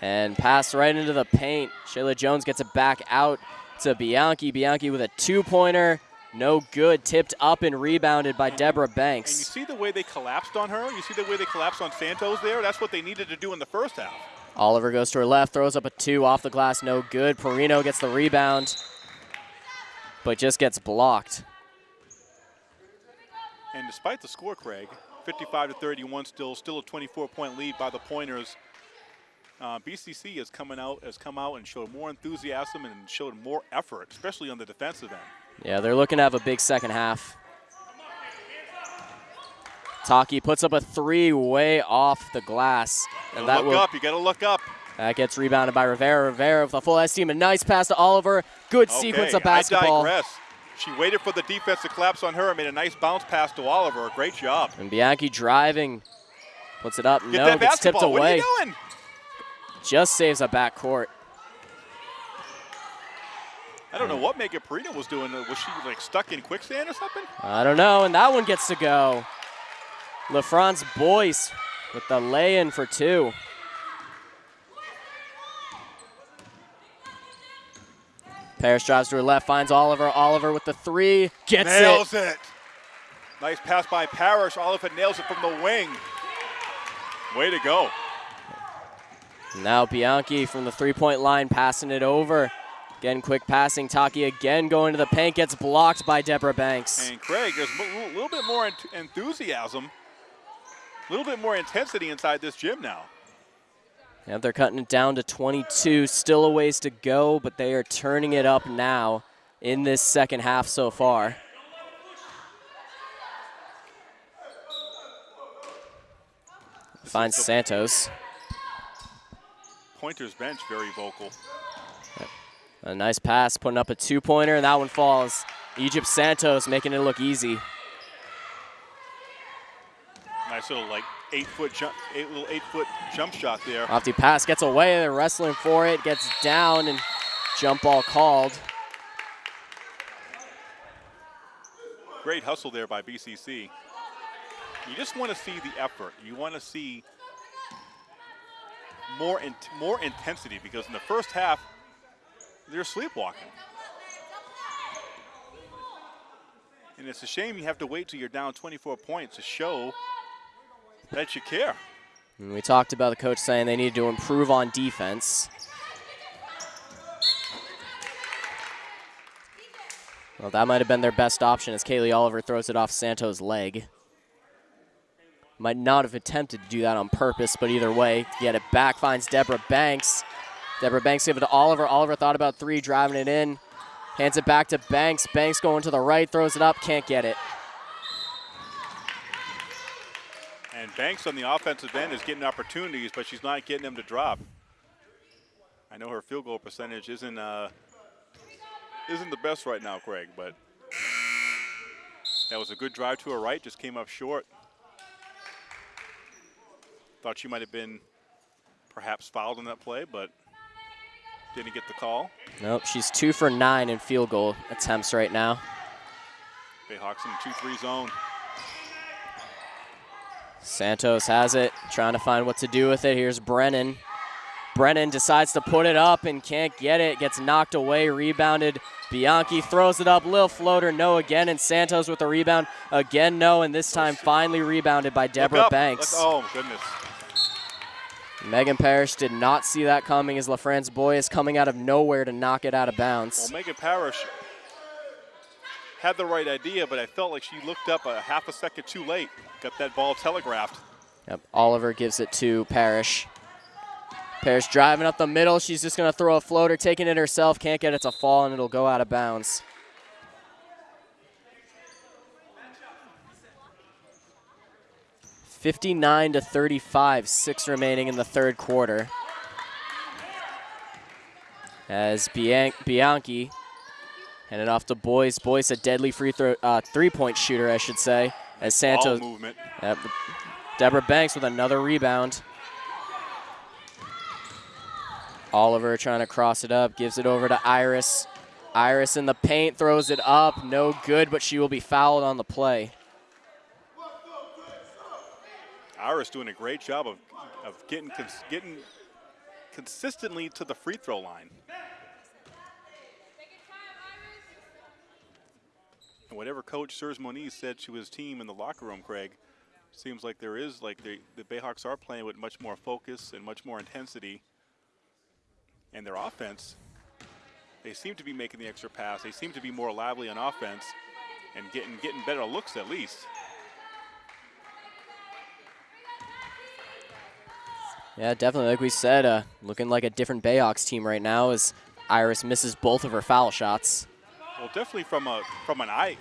And pass right into the paint. Shayla Jones gets it back out to Bianchi. Bianchi with a two-pointer. No good. Tipped up and rebounded by Deborah Banks. And you see the way they collapsed on her. You see the way they collapsed on Santos there. That's what they needed to do in the first half. Oliver goes to her left, throws up a two off the glass. No good. Perino gets the rebound, but just gets blocked. And despite the score, Craig, 55 to 31, still still a 24 point lead by the Pointers. Uh, BCC has coming out has come out and showed more enthusiasm and showed more effort, especially on the defensive end. Yeah, they're looking to have a big second half. Taki puts up a three way off the glass. And that look will up, you got to look up. that gets rebounded by Rivera. Rivera with a full S team. A nice pass to Oliver. Good sequence of basketball. I digress. She waited for the defense to collapse on her and made a nice bounce pass to Oliver. Great job. And Bianchi driving. Puts it up. Get no, gets tipped basketball. What are away. Just saves a back court. I don't know what Megan Perino was doing. Was she like stuck in quicksand or something? I don't know, and that one gets to go. LaFrance Boyce with the lay-in for two. Parrish drives to her left, finds Oliver. Oliver with the three, gets Nails it. it. Nice pass by Parrish. Oliver nails it from the wing. Way to go. Now Bianchi from the three-point line passing it over. Again, quick passing. Taki again going to the paint, gets blocked by Deborah Banks. And Craig, there's a little bit more enthusiasm, a little bit more intensity inside this gym now. Yep, they're cutting it down to 22. Still a ways to go, but they are turning it up now in this second half so far. Finds Santos. Pointers bench very vocal. A nice pass, putting up a two-pointer, and that one falls. Egypt Santos making it look easy. Nice little like eight foot jump, eight little eight foot jump shot there. Off the pass gets away. They're wrestling for it. Gets down and jump ball called. Great hustle there by BCC. You just want to see the effort. You want to see more in, more intensity because in the first half they're sleepwalking. And it's a shame you have to wait till you're down 24 points to show that you care. And we talked about the coach saying they need to improve on defense. Well, that might have been their best option as Kaylee Oliver throws it off Santos' leg. Might not have attempted to do that on purpose, but either way, get it back, finds Deborah Banks. Deborah Banks give it to Oliver. Oliver thought about three, driving it in. Hands it back to Banks. Banks going to the right, throws it up, can't get it. And Banks on the offensive end is getting opportunities, but she's not getting them to drop. I know her field goal percentage isn't uh, isn't the best right now, Craig, but that was a good drive to her right, just came up short. Thought she might have been perhaps fouled on that play, but didn't get the call. Nope, she's two for nine in field goal attempts right now. Bayhawks in the 2-3 zone. Santos has it, trying to find what to do with it. Here's Brennan. Brennan decides to put it up and can't get it. Gets knocked away, rebounded. Bianchi throws it up, little floater, no again, and Santos with the rebound again, no, and this time finally rebounded by Deborah. Banks. Look- oh, goodness. Megan Parrish did not see that coming as LaFrance Boy is coming out of nowhere to knock it out of Well, bounds. Megan Parrish had the right idea, but I felt like she looked up a half a second too late. Got that ball telegraphed. Yep, Oliver gives it to Parrish. Parrish driving up the middle. She's just going to throw a floater, taking it herself. Can't get it to fall, and it'll go out of bounds. 59 to 35, six remaining in the third quarter. As Bian Bianchi handed off to Boyce. Boyce, a deadly free throw, uh, three-point shooter, I should say. As Santos, yep, Deborah Banks with another rebound. Oliver trying to cross it up, gives it over to Iris. Iris in the paint, throws it up, no good, but she will be fouled on the play. Iris doing a great job of, of getting cons- getting consistently to the free throw line. And whatever Coach Serge Moniz said to his team in the locker room, Craig, seems like there is like they, the Bayhawks are playing with much more focus and much more intensity. And their offense, they seem to be making the extra pass. They seem to be more lively on offense and getting getting better looks at least. Yeah, definitely. Like we said, uh, looking like a different Bayhawks team right now as Iris misses both of her foul shots. Well, definitely from a from an eye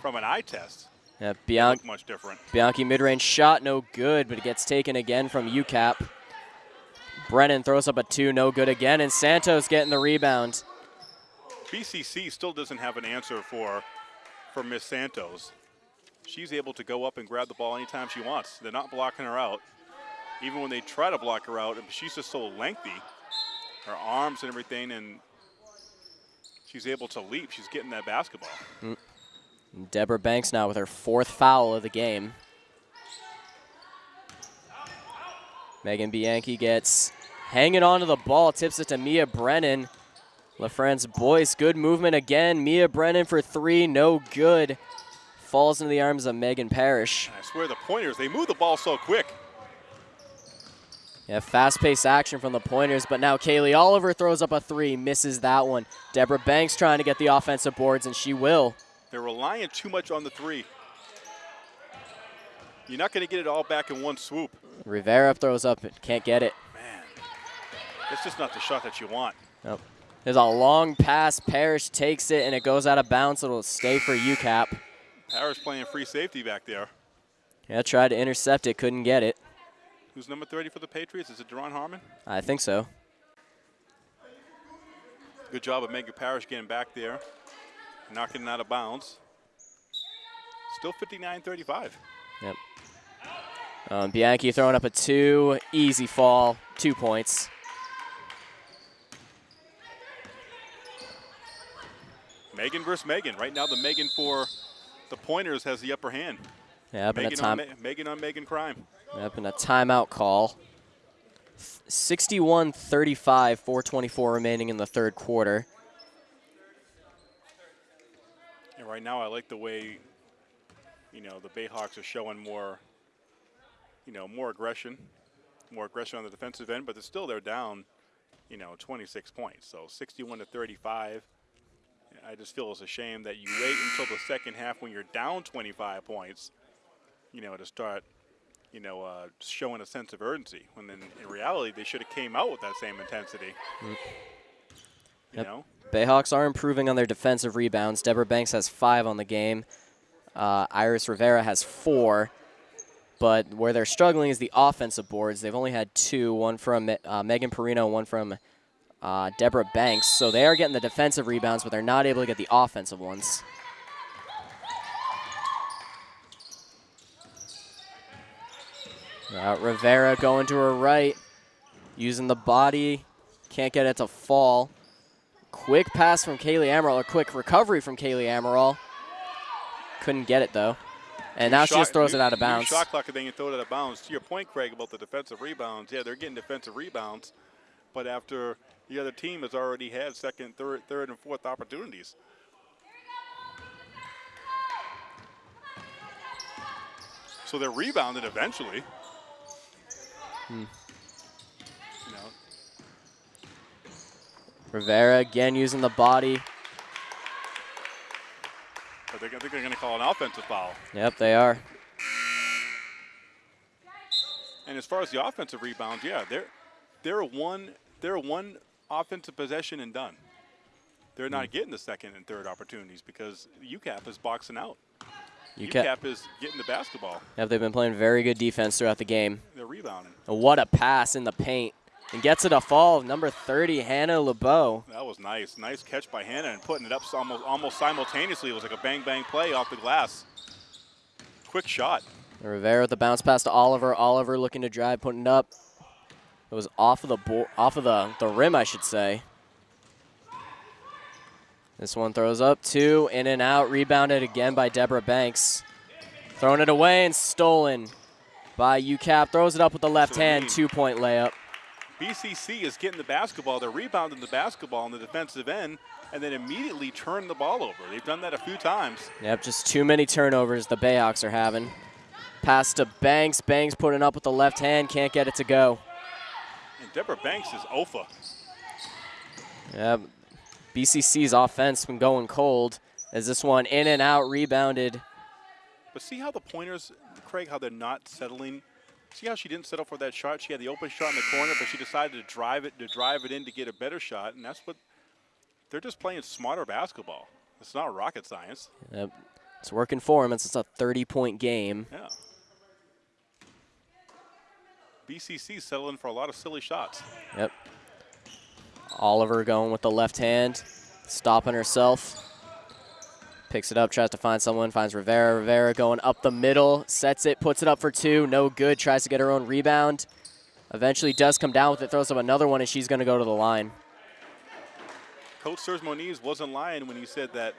from an eye test, Yeah, they Bian- much different. Bianchi mid-range shot, no good, but it gets taken again from UCAP. Brennan throws up a two, no good again, and Santos getting the rebound. BCC still doesn't have an answer for for Miss Santos. She's able to go up and grab the ball anytime she wants. They're not blocking her out. Even when they try to block her out, she's just so lengthy, her arms and everything, and she's able to leap. She's getting that basketball. Mm. Deborah Banks now with her fourth foul of the game. Megan Bianchi gets hanging on to the ball, tips it to Mia Brennan. LaFrance Boyce, good movement again. Mia Brennan for three, no good. Falls into the arms of Megan Parrish. I swear the pointers, they move the ball so quick. Yeah, fast-paced action from the pointers, but now Kaylee Oliver throws up a three, misses that one. Deborah Banks trying to get the offensive boards, and she will. They're relying too much on the three. You're not going to get it all back in one swoop. Rivera throws up, it can't get it. Man, it's just not the shot that you want. Nope. There's a long pass. Parrish takes it, and it goes out of bounds. It'll stay for UCAP. Harris playing free safety back there. Yeah, tried to intercept it, couldn't get it. Who's number 30 for the Patriots? Is it Duron Harmon? I think so. Good job of Megan Parrish getting back there, knocking it out of bounds. Still 59-35. Yep. Um, Bianchi throwing up a two, easy fall, two points. Megan versus Megan. Right now, the Megan for the Pointers has the upper hand. A Megan on, Megan on Megan crime. Yep, and a timeout call. 61-35, 424 remaining in the third quarter. And right now, I like the way, you know, the Bayhawks are showing more, you know, more aggression, more aggression on the defensive end, but they're still they're down, you know, 26 points. So 61 to 35. I just feel it's a shame that you wait until the second half when you're down 25 points, you know, to start, you know, uh, showing a sense of urgency. When then in reality, they should have came out with that same intensity. You Yep. know. Bayhawks are improving on their defensive rebounds. Deborah Banks has five on the game. Uh, Iris Rivera has four. But where they're struggling is the offensive boards. They've only had two, one from uh, Megan Perino, one from uh, Deborah Banks. So they are getting the defensive rebounds, but they're not able to get the offensive ones. Uh, Rivera going to her right, using the body. Can't get it to fall. Quick pass from Kaylee Amaral, a quick recovery from Kaylee Amaral. Couldn't get it though. And now she just throws new- it out of bounds. Shot clock and then you throw it out of bounds. To your point, Craig, about the defensive rebounds, yeah, they're getting defensive rebounds, but after the other team has already had second, third, third, and fourth opportunities. So they're rebounded eventually. Hmm. Know, Rivera again using the body. but they're, I think they're going to call an offensive foul. Yep, they are. And as far as the offensive rebounds, yeah, they're they're one they're one offensive possession and done. They're Hmm. not getting the second and third opportunities because UCAP is boxing out. You UCAP is getting the basketball. Yep, they've been playing very good defense throughout the game. They're rebounding. And what a pass in the paint. And gets it a fall. Number 30, Hannah LeBeau. That was nice. Nice catch by Hannah and putting it up almost almost simultaneously. It was like a bang bang play off the glass. Quick shot. Rivera with the bounce pass to Oliver. Oliver looking to drive, putting it up. It was off of the off of the, the rim, I should say. This one throws up two, in and out, rebounded again by Deborah Banks. Throwing it away and stolen by UCAP. Throws it up with the left hand, two point layup. BCC is getting the basketball. They're rebounding the basketball on the defensive end and then immediately turn the ball over. They've done that a few times. Yep, just too many turnovers the Bayhawks are having. Pass to Banks. Banks putting up with the left hand, can't get it to go. And Deborah Banks is OFA. Yep. BCC's offense been going cold as this one in and out rebounded. But see how the pointers, Craig, how they're not settling. See how she didn't settle for that shot. She had the open shot in the corner, but she decided to drive it to drive it in to get a better shot, and that's what they're just playing smarter basketball. It's not rocket science. Yep. It's working for him. It's just a 30 point game. Yeah. BCC settling for a lot of silly shots. Yep. Oliver going with the left hand, stopping herself. Picks it up, tries to find someone, finds Rivera. Rivera going up the middle, sets it, puts it up for two. No good, tries to get her own rebound. Eventually does come down with it, throws up another one, and she's going to go to the line. Coach Serge Moniz wasn't lying when he said that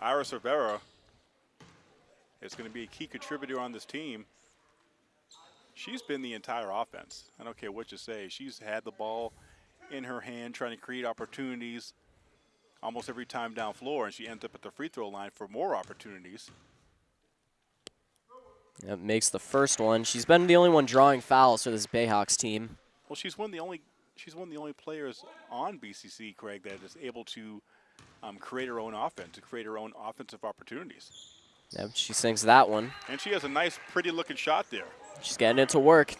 Iris Rivera is going to be a key contributor on this team. She's been the entire offense. I don't care what you say. She's had the ball in her hand, trying to create opportunities almost every time down floor, and she ends up at the free throw line for more opportunities. Yep, makes the first one. She's been the only one drawing fouls for this Bayhawks team. Well, she's one of the only she's one of the only players on BCC, Craig, that is able to um, create her own offense, to create her own offensive opportunities. Yep, she sinks that one. And she has a nice, pretty looking shot there. She's getting it to work.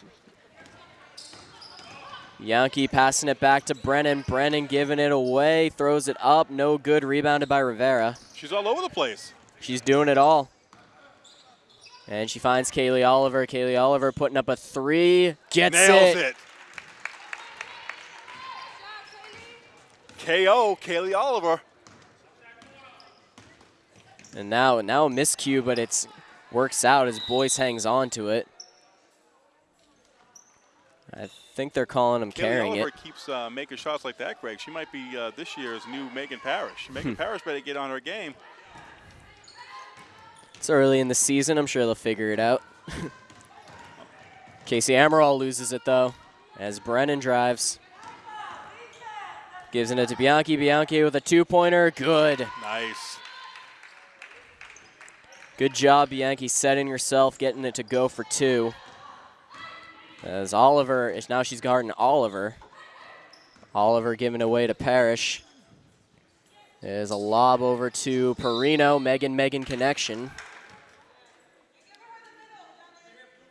Yankee passing it back to Brennan. Brennan giving it away, throws it up, no good, rebounded by Rivera. She's all over the place. She's doing it all. And she finds Kaylee Oliver. Kaylee Oliver putting up a three, gets Nails it. it. KO, Kaylee Oliver. And now, now a miscue, but it's works out as Boyce hangs on to it. I think they're calling him Kaylee carrying Oliver it. keeps uh, making shots like that, Greg. She might be uh, this year's new Megan Parrish. Megan Parrish better get on her game. It's early in the season. I'm sure they'll figure it out. Casey Amaral loses it, though, as Brennan drives. Gives it to Bianchi. Bianchi with a two-pointer. Good. Nice. Good job, Bianchi, setting yourself, getting it to go for two. As Oliver, now she's guarding Oliver. Oliver giving away to Parrish. There's a lob over to Perino. Megan Megan connection.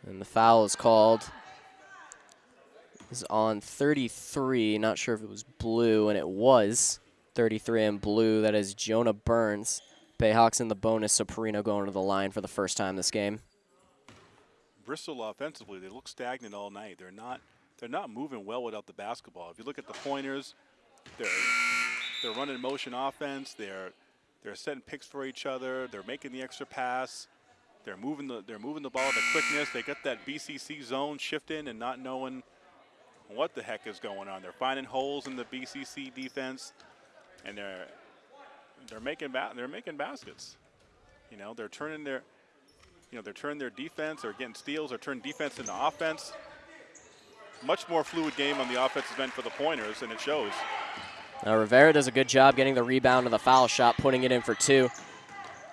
And the foul is called. Is on 33. Not sure if it was blue, and it was 33 and blue. That is Jonah Burns. Bayhawks in the bonus, so Perino going to the line for the first time this game. Bristol offensively, they look stagnant all night. They're not they're not moving well without the basketball. If you look at the pointers, they're they're running motion offense. They're they're setting picks for each other. They're making the extra pass. They're moving the they're moving the ball with quickness. They got that BCC zone shifting and not knowing what the heck is going on. They're finding holes in the BCC defense, and they're they're making ba- they're making baskets. You know, they're turning their you know, they're turning their defense, they're getting steals, they're turning defense into offense. Much more fluid game on the offensive end for the pointers, and it shows. Now Rivera does a good job getting the rebound and the foul shot, putting it in for two.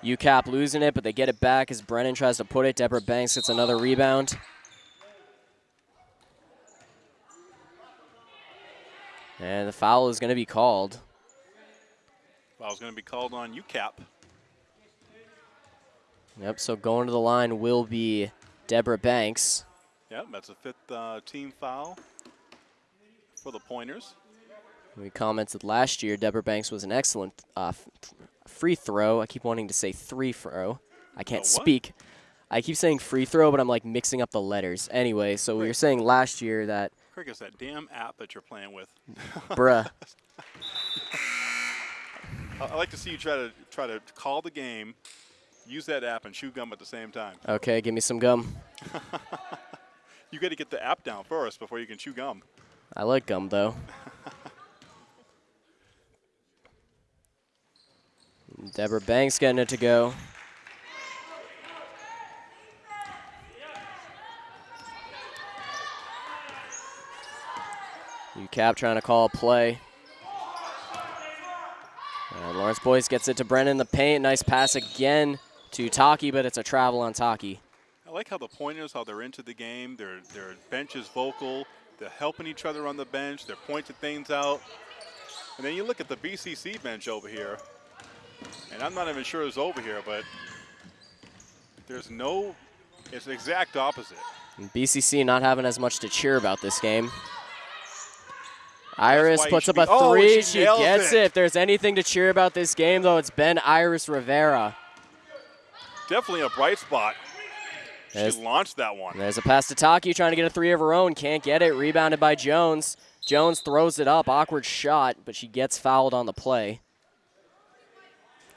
UCAP losing it, but they get it back as Brennan tries to put it. Deborah Banks gets another rebound. And the foul is going to be called. Foul's going to be called on UCAP. Yep, so going to the line will be Deborah Banks. Yep, that's a fifth uh, team foul for the pointers. We commented last year Deborah Banks was an excellent uh, free throw. I keep wanting to say three throw. I can't speak. I keep saying free throw, but I'm like mixing up the letters. Anyway, so we were saying last year that, Craig, it's that damn app that you're playing with. bruh, I I like to see you try to try to call the game, use that app, and chew gum at the same time. okay, give me some gum. You got to get the app down first before you can chew gum. I like gum though. Deborah Banks getting it to go. UCAP trying to call a play. And LaFrance Boyce gets it to Brennan in the paint. Nice pass again to Taki, but it's a travel on Taki. I like how the pointers, how they're into the game. Their their bench is vocal. They're helping each other on the bench. They're pointing things out. And then you look at the BCC bench over here, and I'm not even sure it's over here, but there's no. It's the exact opposite. And BCC not having as much to cheer about this game. Iris puts up a oh, three. she she gets it. it. If there's anything to cheer about this game, though, it's been Iris Rivera. Definitely a bright spot. She launched that one. There's a pass to Taki trying to get a three of her own. Can't get it. Rebounded by Jones. Jones throws it up. Awkward shot, but she gets fouled on the play.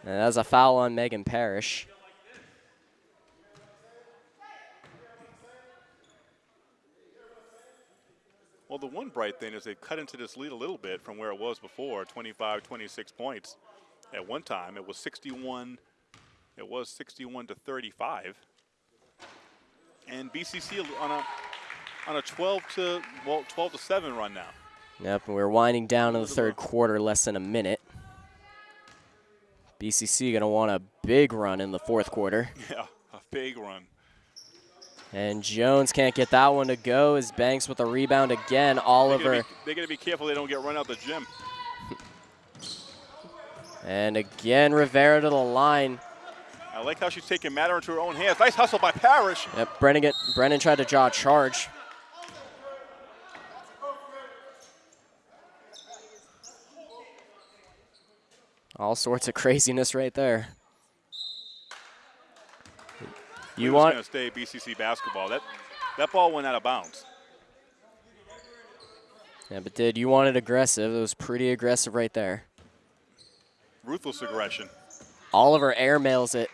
And that's a foul on Megan Parrish. Well, the one bright thing is they cut into this lead a little bit from where it was before 25, 26 points. At one time, it was 61. It was 61 to 35. And BCC on a on a 12 to well 12 to 7 run now. Yep, and we're winding down in the third quarter, less than a minute. BCC going to want a big run in the fourth quarter. Yeah, a big run. And Jones can't get that one to go as Banks with a rebound again. Oliver gotta, be, they gotta be careful they don't get run out the gym. and again Rivera to the line. I like how she's taking matter into her own hands. Nice hustle by Parrish. Yep, Brennan, get, Brennan tried to draw a charge. All sorts of craziness right there. You want gonna stay BCC basketball. That that ball went out of bounds. Yeah, but did you want it aggressive? It was pretty aggressive right there. Ruthless aggression. Oliver airmails it.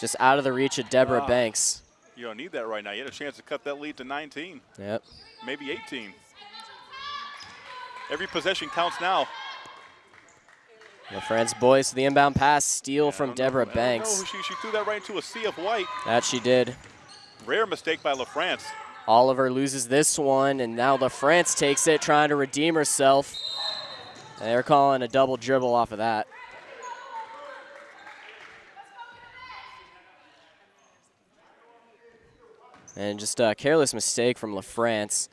Just out of the reach of Deborah Wow. Banks. You don't need that right now. You had a chance to cut that lead to 19, Yep. maybe 18. Every possession counts now. LaFrance Boyce, the inbound pass, steal I from don't know- Deborah Banks. She, she threw that right into a sea of white. That she did. Rare mistake by LaFrance. Oliver loses this one, and now LaFrance takes it, trying to redeem herself. And they're calling a double dribble off of that. And just a careless mistake from LaFrance.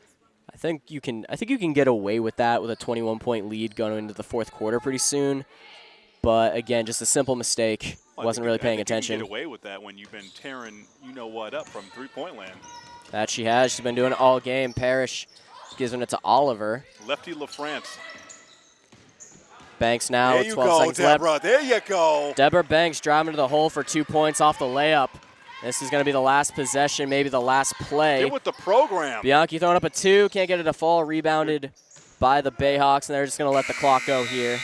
I think you can I think you can get away with that with a 21 point lead going into the fourth quarter pretty soon. But again, just a simple mistake. Well, Wasn't really paying think you can attention. get away with that when you've been tearing you know what up from three point land. That she has. She's been doing it all game. Parrish giving it to Oliver. Lefty LaFrance. Banks now there with you 12 go, seconds left. Deborah. There you go. Deborah Banks driving to the hole for two points off the layup. This is going to be the last possession, maybe the last play. Get with the program. Bianchi throwing up a two, can't get it to fall. Rebounded by the Bayhawks, and they're just going to let the clock go here.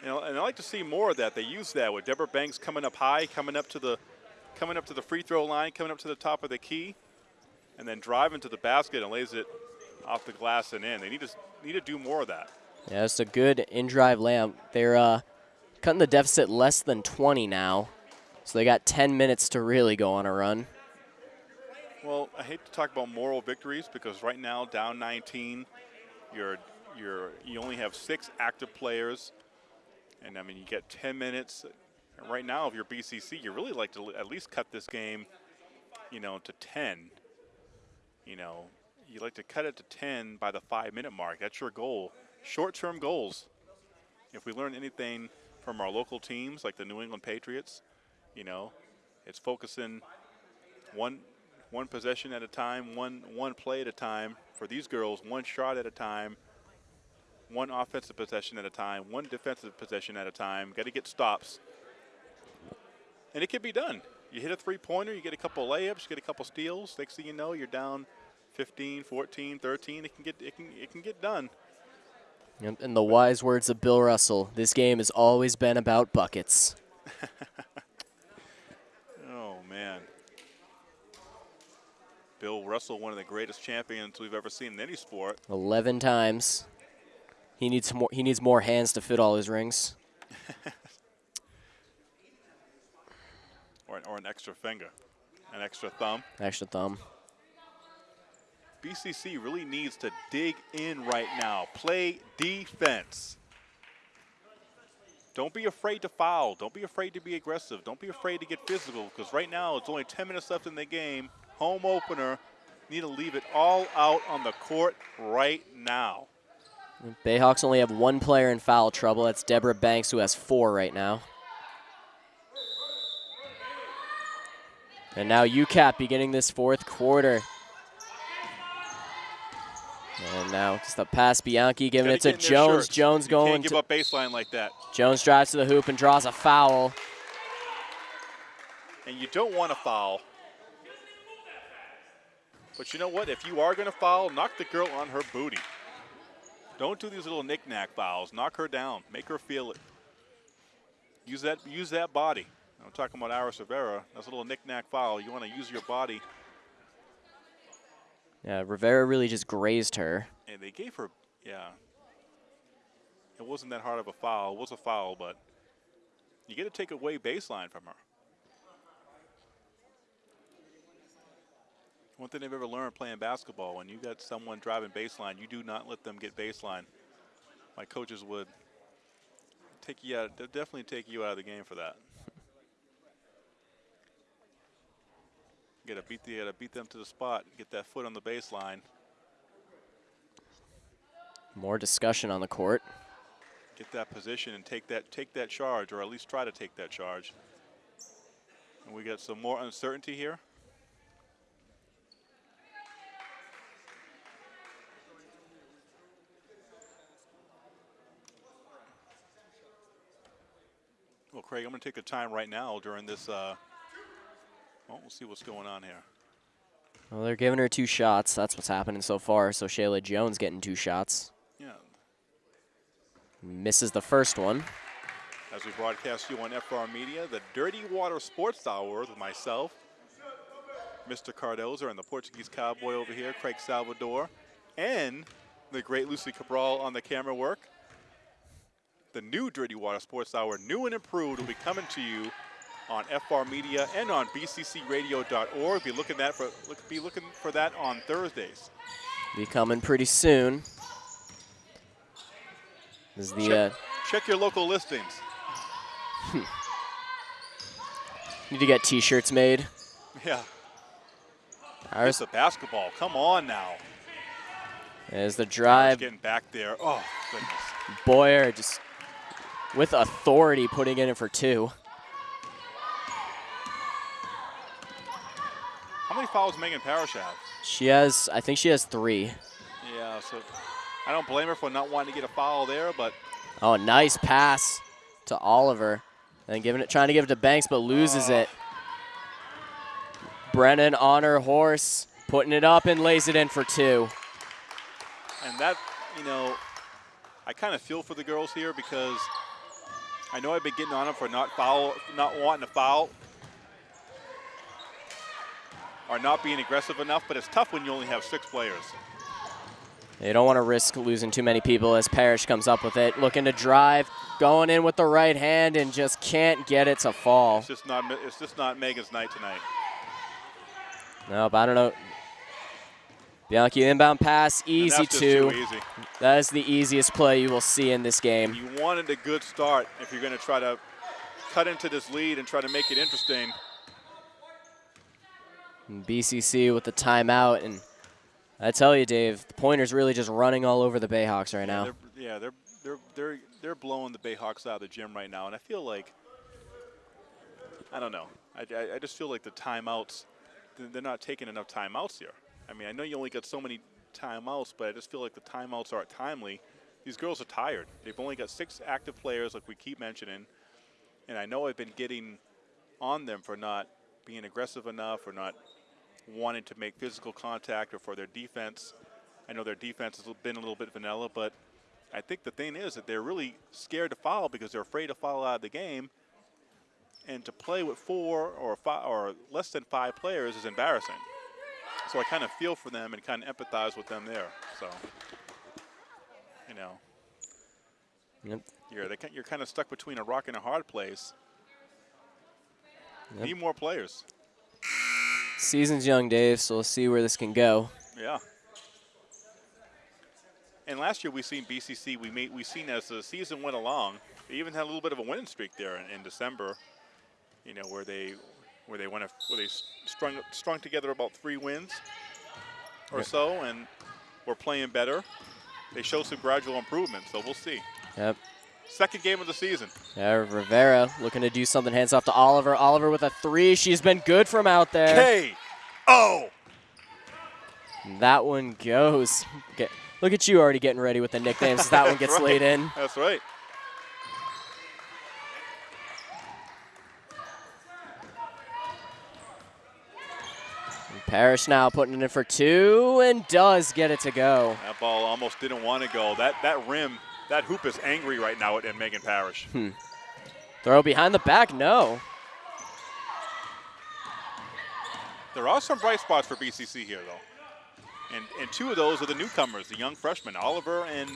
You know, and I like to see more of that. They use that with Deborah Banks coming up high, coming up to the, coming up to the free throw line, coming up to the top of the key, and then driving to the basket and lays it off the glass and in. They need to need to do more of that. Yeah, it's a good in-drive layup. They're uh, cutting the deficit less than 20 now, so they got 10 minutes to really go on a run. Well, I hate to talk about moral victories because right now, down 19, you're you're you only have six active players, and I mean you get 10 minutes. And right now, if you're BCC, you really like to at least cut this game, you know, to 10. You know, you like to cut it to 10 by the five-minute mark. That's your goal. Short-term goals. If we learn anything from our local teams, like the New England Patriots, you know, it's focusing one one possession at a time, one one play at a time. For these girls, one shot at a time, one offensive possession at a time, one defensive possession at a time. Got to get stops, and it can be done. You hit a three-pointer, you get a couple layups, you get a couple steals. Next thing you know, you're down 15, 14, 13. It can get it can it can get done. In the wise words of Bill Russell, this game has always been about buckets. Man. Bill Russell, one of the greatest champions we've ever seen in any sport. 11 times. He needs more. He needs more hands to fit all his rings. Or an, or an extra finger, an extra thumb. Extra thumb. BCC really needs to dig in right now. Play defense. Don't be afraid to foul. Don't be afraid to be aggressive. Don't be afraid to get physical because right now it's only 10 minutes left in the game. Home opener. Need to leave it all out on the court right now. Bayhawks only have one player in foul trouble. That's Deborah Banks, who has four right now. And now UCAP beginning this fourth quarter. And now just a pass, Bianchi giving it to get in their Jones. shirts. Jones you going Can't give to, up baseline like that. Jones drives to the hoop and draws a foul. And you don't want to foul. But you know what? If you are going to foul, knock the girl on her booty. Don't do these little knick-knack fouls. Knock her down. Make her feel it. Use that. Use that body. I'm talking about Iris Rivera. That's a little knick-knack foul. You want to use your body. Yeah, Rivera really just grazed her. And they gave her, yeah. It wasn't that hard of a foul. It was a foul, but you get to take away baseline from her. One thing they've ever learned playing basketball, when you got someone driving baseline, you do not let them get baseline. My coaches would take you out, definitely take you out of the game for that. You gotta beat the, gotta beat them to the spot, get that foot on the baseline. More discussion on the court. get that position and take that take that charge, or at least try to take that charge. And we got some more uncertainty here. Well, Craig, I'm going to take a time right now during this. Uh, well, we'll see what's going on here. Well, they're giving her two shots. That's what's happening so far. So Shayla Jones getting two shots. Yeah, Misses the first one. as we broadcast you on FR Media, the Dirty Water Sports Hour with myself, Mr. Cardoza, and the Portuguese cowboy over here, Craig Salvador, and the great Lucy Cabral on the camera work. The new Dirty Water Sports Hour, new and improved, will be coming to you on FR Media and on bccradio.org. Be looking that for look, be looking for that on Thursdays. Be coming pretty soon. This is the uh, Check, check your local listings. need to get T-shirts made. Yeah, Ours it's a basketball. Come on now. is the drive. getting back there. Oh goodness. Boyce just with authority putting in it for two. How many fouls Megan Parrish have? She has, I think she has three. Yeah, so I don't blame her for not wanting to get a foul there, but Oh, nice pass to Oliver. And giving it, trying to give it to Banks, but loses Oh. it. Brennan on her horse, putting it up and lays it in for two. and that you know, I kind of feel for the girls here because I know I've been getting on them for not foul, not wanting to foul, or not being aggressive enough. But it's tough when you only have six players. They don't want to risk losing too many people as Parrish comes up with it, looking to drive, going in with the right hand and just can't get it to fall. It's just not. It's just not Megan's night tonight. Nope, I don't know. Bianchi inbound pass, easy two. easy. That is the easiest play you will see in this game. You wanted a good start if you're going to try to cut into this lead and try to make it interesting. And BCC with the timeout, and I tell you, Dave, the pointer's really just running all over the Bayhawks right now. They're, yeah, they're they're they're they're blowing the Bayhawks out of the gym right now, and I feel like I don't know. I, I, I just feel like the timeouts they're not taking enough timeouts here. I mean, I know you only got so many timeouts, but I just feel like the timeouts aren't timely. These girls are tired. They've only got six active players, like we keep mentioning, and I know I've been getting on them for not being aggressive enough or not wanting to make physical contact or for their defense. I know their defense has been a little bit vanilla, but I think the thing is that they're really scared to foul because they're afraid to foul out of the game. And to play with four or five or less than five players is embarrassing. so I kind of feel for them and kind of empathize with them there. So, you know, Yep. you're they, you're kind of stuck between a rock and a hard place. Yep. Need more players. Season's young, Dave, so we'll see where this can go. Yeah. And last year we seen BCC. We made we seen as the season went along, they even had a little bit of a winning streak there in, in December. You know where they where they went a, where they strung strung together about three wins or Yep. so, and were playing better. They showed some gradual improvement, so we'll see. Yep. Second game of the season. Yeah, Rivera looking to do something. Hands off to Oliver. Oliver with a three. She's been good from out there. K O. That one goes. Get, look at you already getting ready with the nicknames. as that one gets That's laid in. That's right. Parrish now putting it in for two and does get it to go. That ball almost didn't want to go. That that rim, that hoop is angry right now at, Megan Parrish. Throw behind the back, no. There are some bright spots for BCC here, though, and and two of those are the newcomers, the young freshmen, Oliver and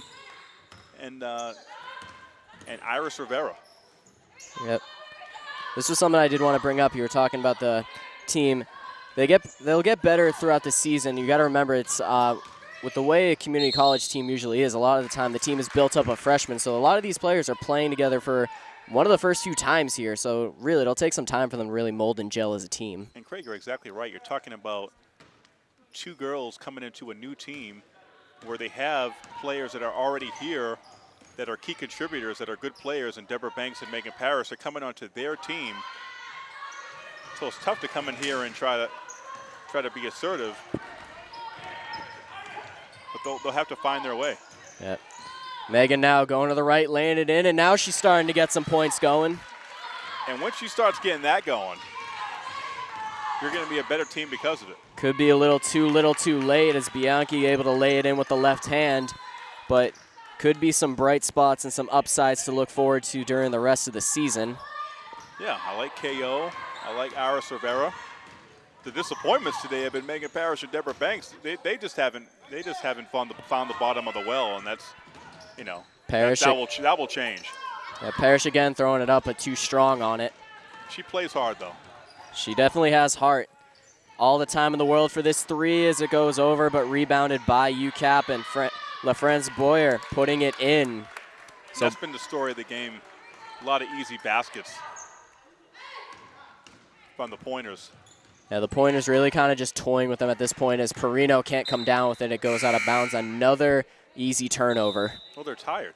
and uh, and Iris Rivera. Yep. This was something I did want to bring up. You were talking about the team. They get they'll get better throughout the season. You got to remember it's uh, with the way a community college team usually is. A lot of the time, the team is built up of freshmen, so a lot of these players are playing together for one of the first few times here. So really, it'll take some time for them to really mold and gel as a team. And Craig, you're exactly right. You're talking about two girls coming into a new team where they have players that are already here that are key contributors, that are good players, and Deborah Banks and Megan Parrish are coming onto their team. So it's tough to come in here and try to try to be assertive, they'll, they'll have to find their way. Yep. Megan now going to the right, laying it in, and now she's starting to get some points going. And once she starts getting that going, you're going to be a better team because of it. Could be a little too little too late as Bianchi able to lay it in with the left hand, but could be some bright spots and some upsides to look forward to during the rest of the season. Yeah, I like KO. I like Iris Rivera. The disappointments today have been Megan Parrish and Deborah Banks. They, they just haven't they just haven't found the, found the bottom of the well, and that's you know Parrish, that, that will that will change. yeah, Parrish again throwing it up, but too strong on it. She plays hard though. She definitely has heart. All the time in the world for this three as it goes over, but rebounded by UCAP and Fre- LaFrance Boyce putting it in. So that's been the story of the game. A lot of easy baskets from the pointers. Yeah, the point is really kind of just toying with them at this point as Perino can't come down with it. It goes out of bounds. Another easy turnover. Well, they're tired.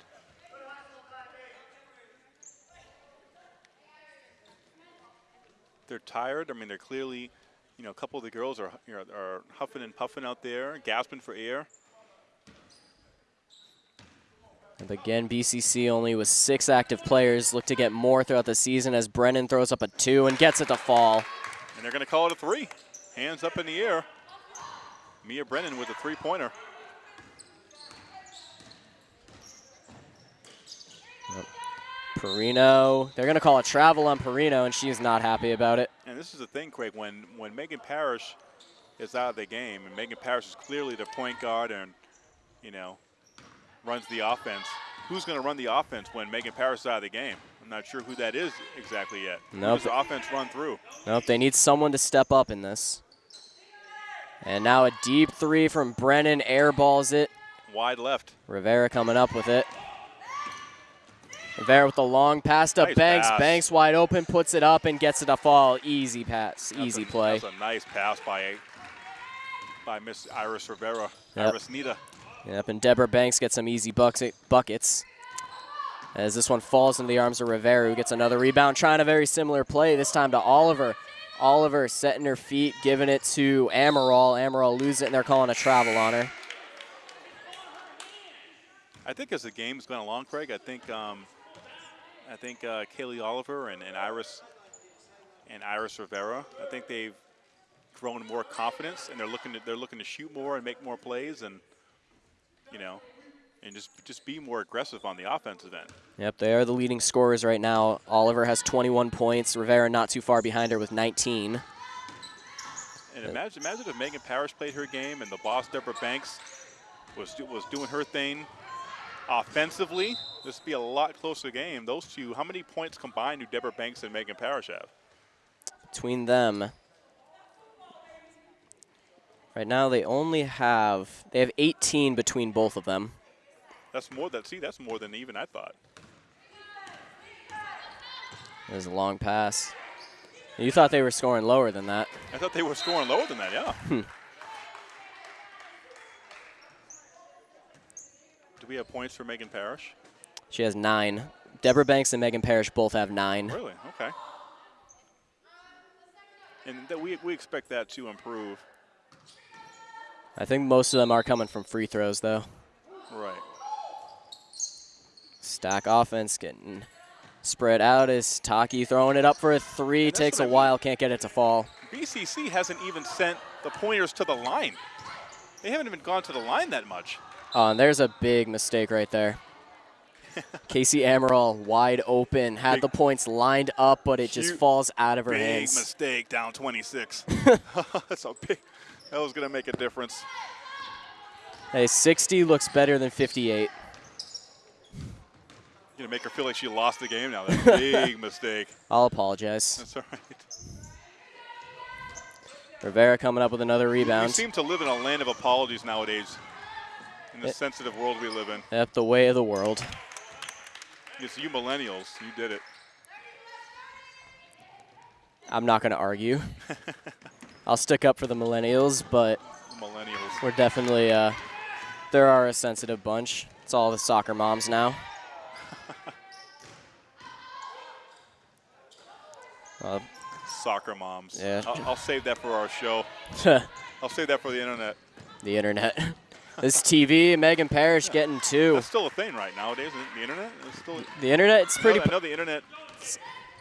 They're tired. I mean, they're clearly, you know, a couple of the girls are, you know, are huffing and puffing out there, gasping for air. And again, BCC only with six active players. Look to get more throughout the season as Brennan throws up a two and gets it to fall. They're going to call it a three. Hands up in the air. Mia Brennan with a three-pointer. Perino, they're going to call a travel on Perino, and she's not happy about it. And this is the thing, Craig, when, when Megan Parrish is out of the game, and Megan Parrish is clearly the point guard and, you know, runs the offense, who's going to run the offense when Megan Parrish is out of the game? I'm not sure who that is exactly yet. Nope. offense run through? Nope, they need someone to step up in this. And now a deep three from Brennan, airballs it. Wide left. Rivera coming up with it. Rivera with the long pass to Nice Banks. pass. Banks wide open, puts it up and gets it to fall. Easy pass, That's easy a, play. That's a nice pass by by Miss Iris Rivera. Yep. Iris Nita. Yep, and Deborah Banks gets some easy bucket, buckets. As this one falls into the arms of Rivera, who gets another rebound, trying a very similar play, this time to Oliver. Oliver setting her feet, giving it to Amaral. Amaral loses it, and they're calling a travel on her. I think as the game's gone along, Craig, I think um, I think uh, Kaylee Oliver and, and Iris and Iris Rivera, I think they've grown more confidence and they're looking to they're looking to shoot more and make more plays and you know and just just be more aggressive on the offensive end. Yep, they are the leading scorers right now. Oliver has 21 points. Rivera not too far behind her with 19. And imagine, imagine if Megan Parrish played her game and the boss Deborah Banks was was doing her thing offensively. This would be a lot closer game. Those two, how many points combined do Deborah Banks and Megan Parrish have? Between them, right now they only have they have 18 between both of them. That's more than see. That's more than even I thought. There's a long pass. You thought they were scoring lower than that. I thought they were scoring lower than that. Yeah. Hmm. Do we have points for Megan Parrish? She has nine. Deborah Banks and Megan Parrish both have nine. Really? Okay. And that we we expect that to improve. I think most of them are coming from free throws, though. Right. Stack offense getting spread out as Taki throwing it up for a three. Takes a I mean. while, can't get it to fall. BCC hasn't even sent the pointers to the line. They haven't even gone to the line that much. Oh, and there's a big mistake right there. Casey Amaral wide open, had Big- the points lined up, but it just falls out of her Big hands. Big mistake, down 26. That's a big. That was gonna make a difference. Hey, 60 looks better than 58. Gonna make her feel like she lost the game now. That's a big mistake. I'll apologize. That's all right. Rivera coming up with another rebound. We seem to live in a land of apologies nowadays. In the It- sensitive world we live in. Yep, the way of the world. It's you millennials. You did it. I'm not going to argue. I'll stick up for the millennials, but Millennials. we're definitely, uh, there are a sensitive bunch. It's all the soccer moms now. Uh, Soccer moms. Yeah. I'll, I'll save that for our show. I'll save that for the internet. the internet. this TV, Megan Parrish getting two. That's still a thing right nowadays, isn't it? The internet? It's still. The internet, it's pretty. I know, I know the internet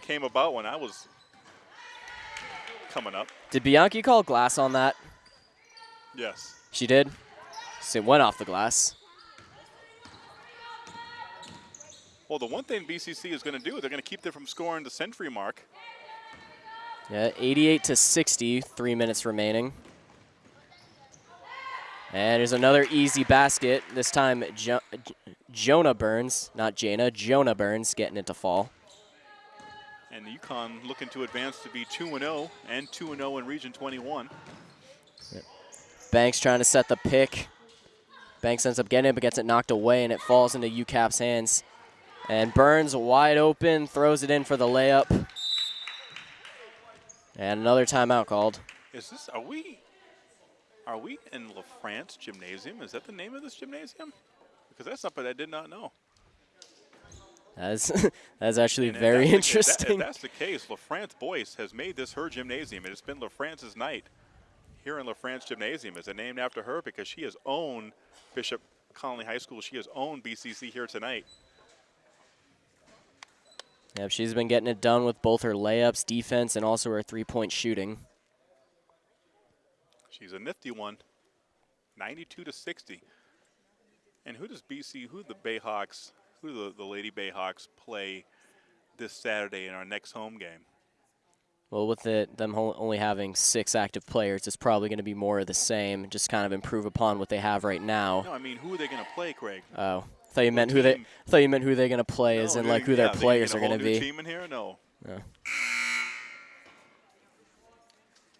came about when I was coming up. Did Bianchi call glass on that? Yes. She did. So it went off the glass. Well, the one thing BCC is going to do, they're going to keep them from scoring the century mark. Yeah, 88 to 60, three minutes remaining. And there's another easy basket. This time, jo- Jonah Burns, not Jana, Jonah Burns getting it to fall. And UConn looking to advance to be 2 0 and 2 0 in Region 21. Banks trying to set the pick. Banks ends up getting it, but gets it knocked away, and it falls into UCAP's hands. And Burns wide open, throws it in for the layup. And another timeout called. Is this, are we, are we in La France Gymnasium? Is that the name of this gymnasium? Because that's something I did not know. That's, that's actually And very that's the- that- interesting. If that's the case, La France Boyce has made this her gymnasium. and It's been La France's night here in La France Gymnasium. Is it named after her? Because she has owned Bishop Connolly High School. She has owned BCC here tonight. Yep, she's been getting it done with both her layups, defense, and also her three-point shooting. She's a nifty one. 92 to 60. And who does BC, who the Bayhawks, who the, the Lady Bayhawks play this Saturday in our next home game? Well, with it, them only having six active players, it's probably going to be more of the same, just kind of improve upon what they have right now. No, I mean, who are they going to play, Craig? Oh, thought you meant who they thought you meant who they're going to play, as No, in like who yeah, their players are a whole going to be. team in here? No. Yeah.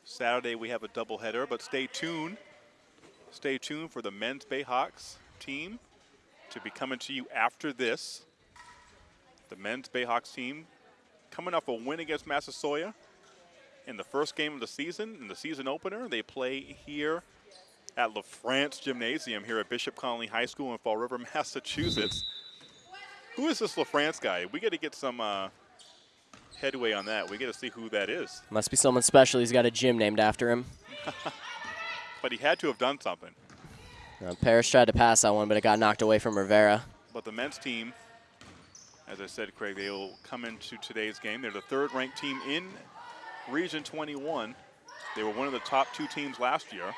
Saturday we have a doubleheader, but stay tuned. Stay tuned for the men's Bayhawks team to be coming to you after this. The men's Bayhawks team coming off a win against Massasoit in the first game of the season, in the season opener. They play here at La France Gymnasium here at Bishop Connolly High School in Fall River, Massachusetts. Who is this La France guy? We got to get some uh, headway on that. We got to see who that is. Must be someone special. He's got a gym named after him. But he had to have done something. Uh, Parrish tried to pass that one, but it got knocked away from Rivera. But the men's team, as I said, Craig, they will come into today's game. They're the third ranked team in Region 21. They were one of the top two teams last year.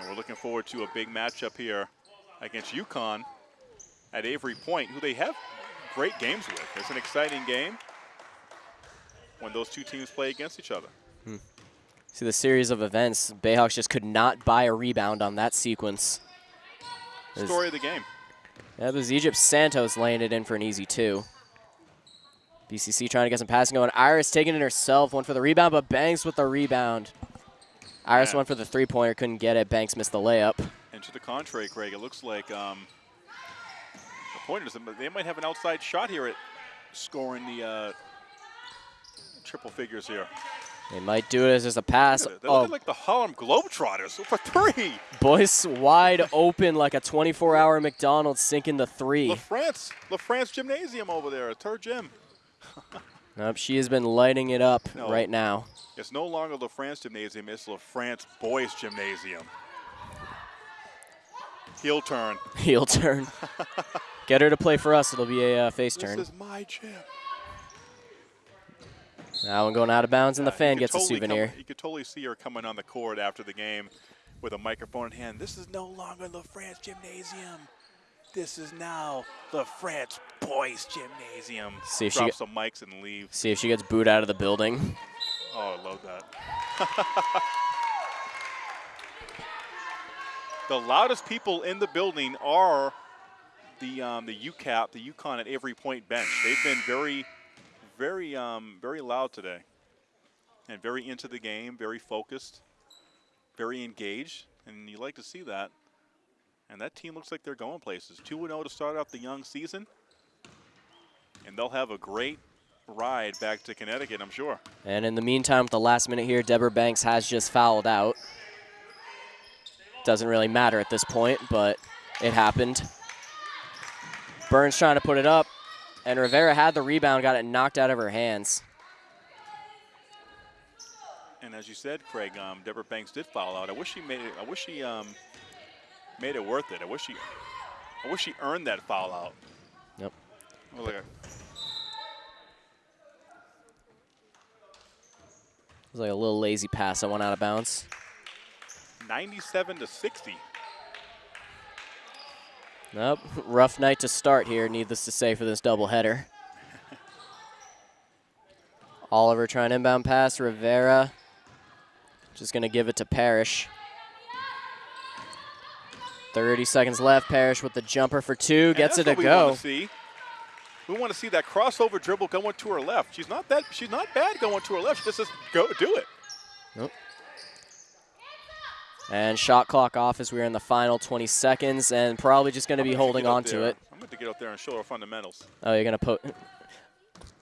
And we're looking forward to a big matchup here against UConn at Avery Point, who they have great games with. It's an exciting game when those two teams play against each other. Hmm. See the series of events. Bayhawks just could not buy a rebound on that sequence. Story of the game. That was Egypt Santos laying it in for an easy two. BCC trying to get some passing going. Iris taking it herself, one for the rebound, but Banks with the rebound. Iris Yeah. went for the three-pointer, couldn't get it. Banks missed the layup. And to the contrary, Craig, it looks like um, the Pointers, they might have an outside shot here at scoring the uh, triple figures here. They might do it as just a pass. They're Oh, looking like the Harlem Globetrotters for three. Boyce wide open like a 24-hour McDonald's sinking the three. La France, La France Gymnasium over there, it's her gym. Nope, she has been lighting it up No. right now. It's no longer the France Gymnasium, it's the France Boyce Gymnasium. Heel turn. Heel turn. Get her to play for us. It'll be a uh, face This turn. This is my gym. That one going out of bounds, and the fan gets a totally come- souvenir. you could totally see her coming on the court after the game with a microphone in hand. This is no longer the France Gymnasium. This is now the France Boyce Gymnasium. See if she Drop get- some mics and leave. See if she gets booed out of the building. Oh, I love that. the loudest people in the building are the um, the UCAP, the UConn at Avery Point bench. They've been very, very, um, very loud today, and very into the game, very focused, very engaged, and you like to see that. And that team looks like they're going places. 2 0 to start off the young season, and they'll have a great ride back to Connecticut, I'm sure. And in the meantime, with the last minute here, Deborah Banks has just fouled out. Doesn't really matter at this point, but it happened. Burns trying to put it up, and Rivera had the rebound, got it knocked out of her hands. And as you said, Craig, um, Deborah Banks did foul out. I wish she made it. I wish she um, made it worth it. I wish she, I wish she earned that foul out. Yep. Well, like a- It was like a little lazy pass that went out of bounds. 97 to 60. Nope, rough night to start here, needless to say, for this doubleheader. Oliver trying inbound pass, Rivera just going to give it to Parrish. 30 seconds left. Parrish with the jumper for two, gets it to we go. Want to see. We want to see that crossover dribble going to her left. She's not that. She's not bad going to her left. She just says, go do it. Nope. And shot clock off as we're in the final 20 seconds, and probably just going to be holding on to it. I'm going to get out there and show her fundamentals. Oh, you're going to put.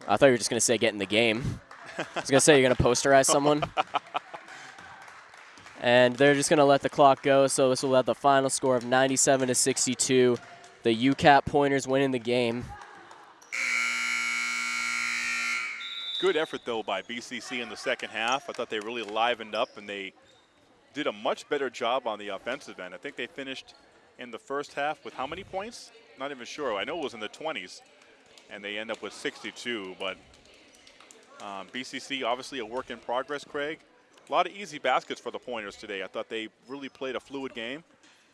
I thought you were just going to say get in the game. I was going to say you're going to posterize someone. and they're just going to let the clock go, so this will have the final score of 97 to 62. The UCAP Pointers winning the game. Good effort, though, by BCC in the second half. I thought they really livened up and they did a much better job on the offensive end. I think they finished in the first half with how many points? Not even sure. I know it was in the 20s, and they end up with 62. But um, BCC, obviously a work in progress, Craig. A lot of easy baskets for the Pointers today. I thought they really played a fluid game,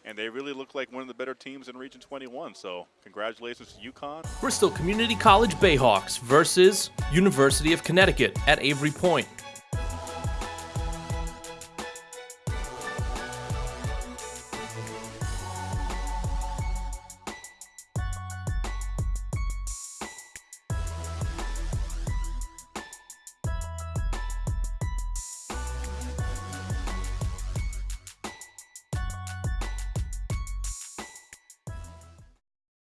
and they really looked like one of the better teams in Region 21. So congratulations to UConn. Bristol Community College Bayhawks versus University of Connecticut at Avery Point.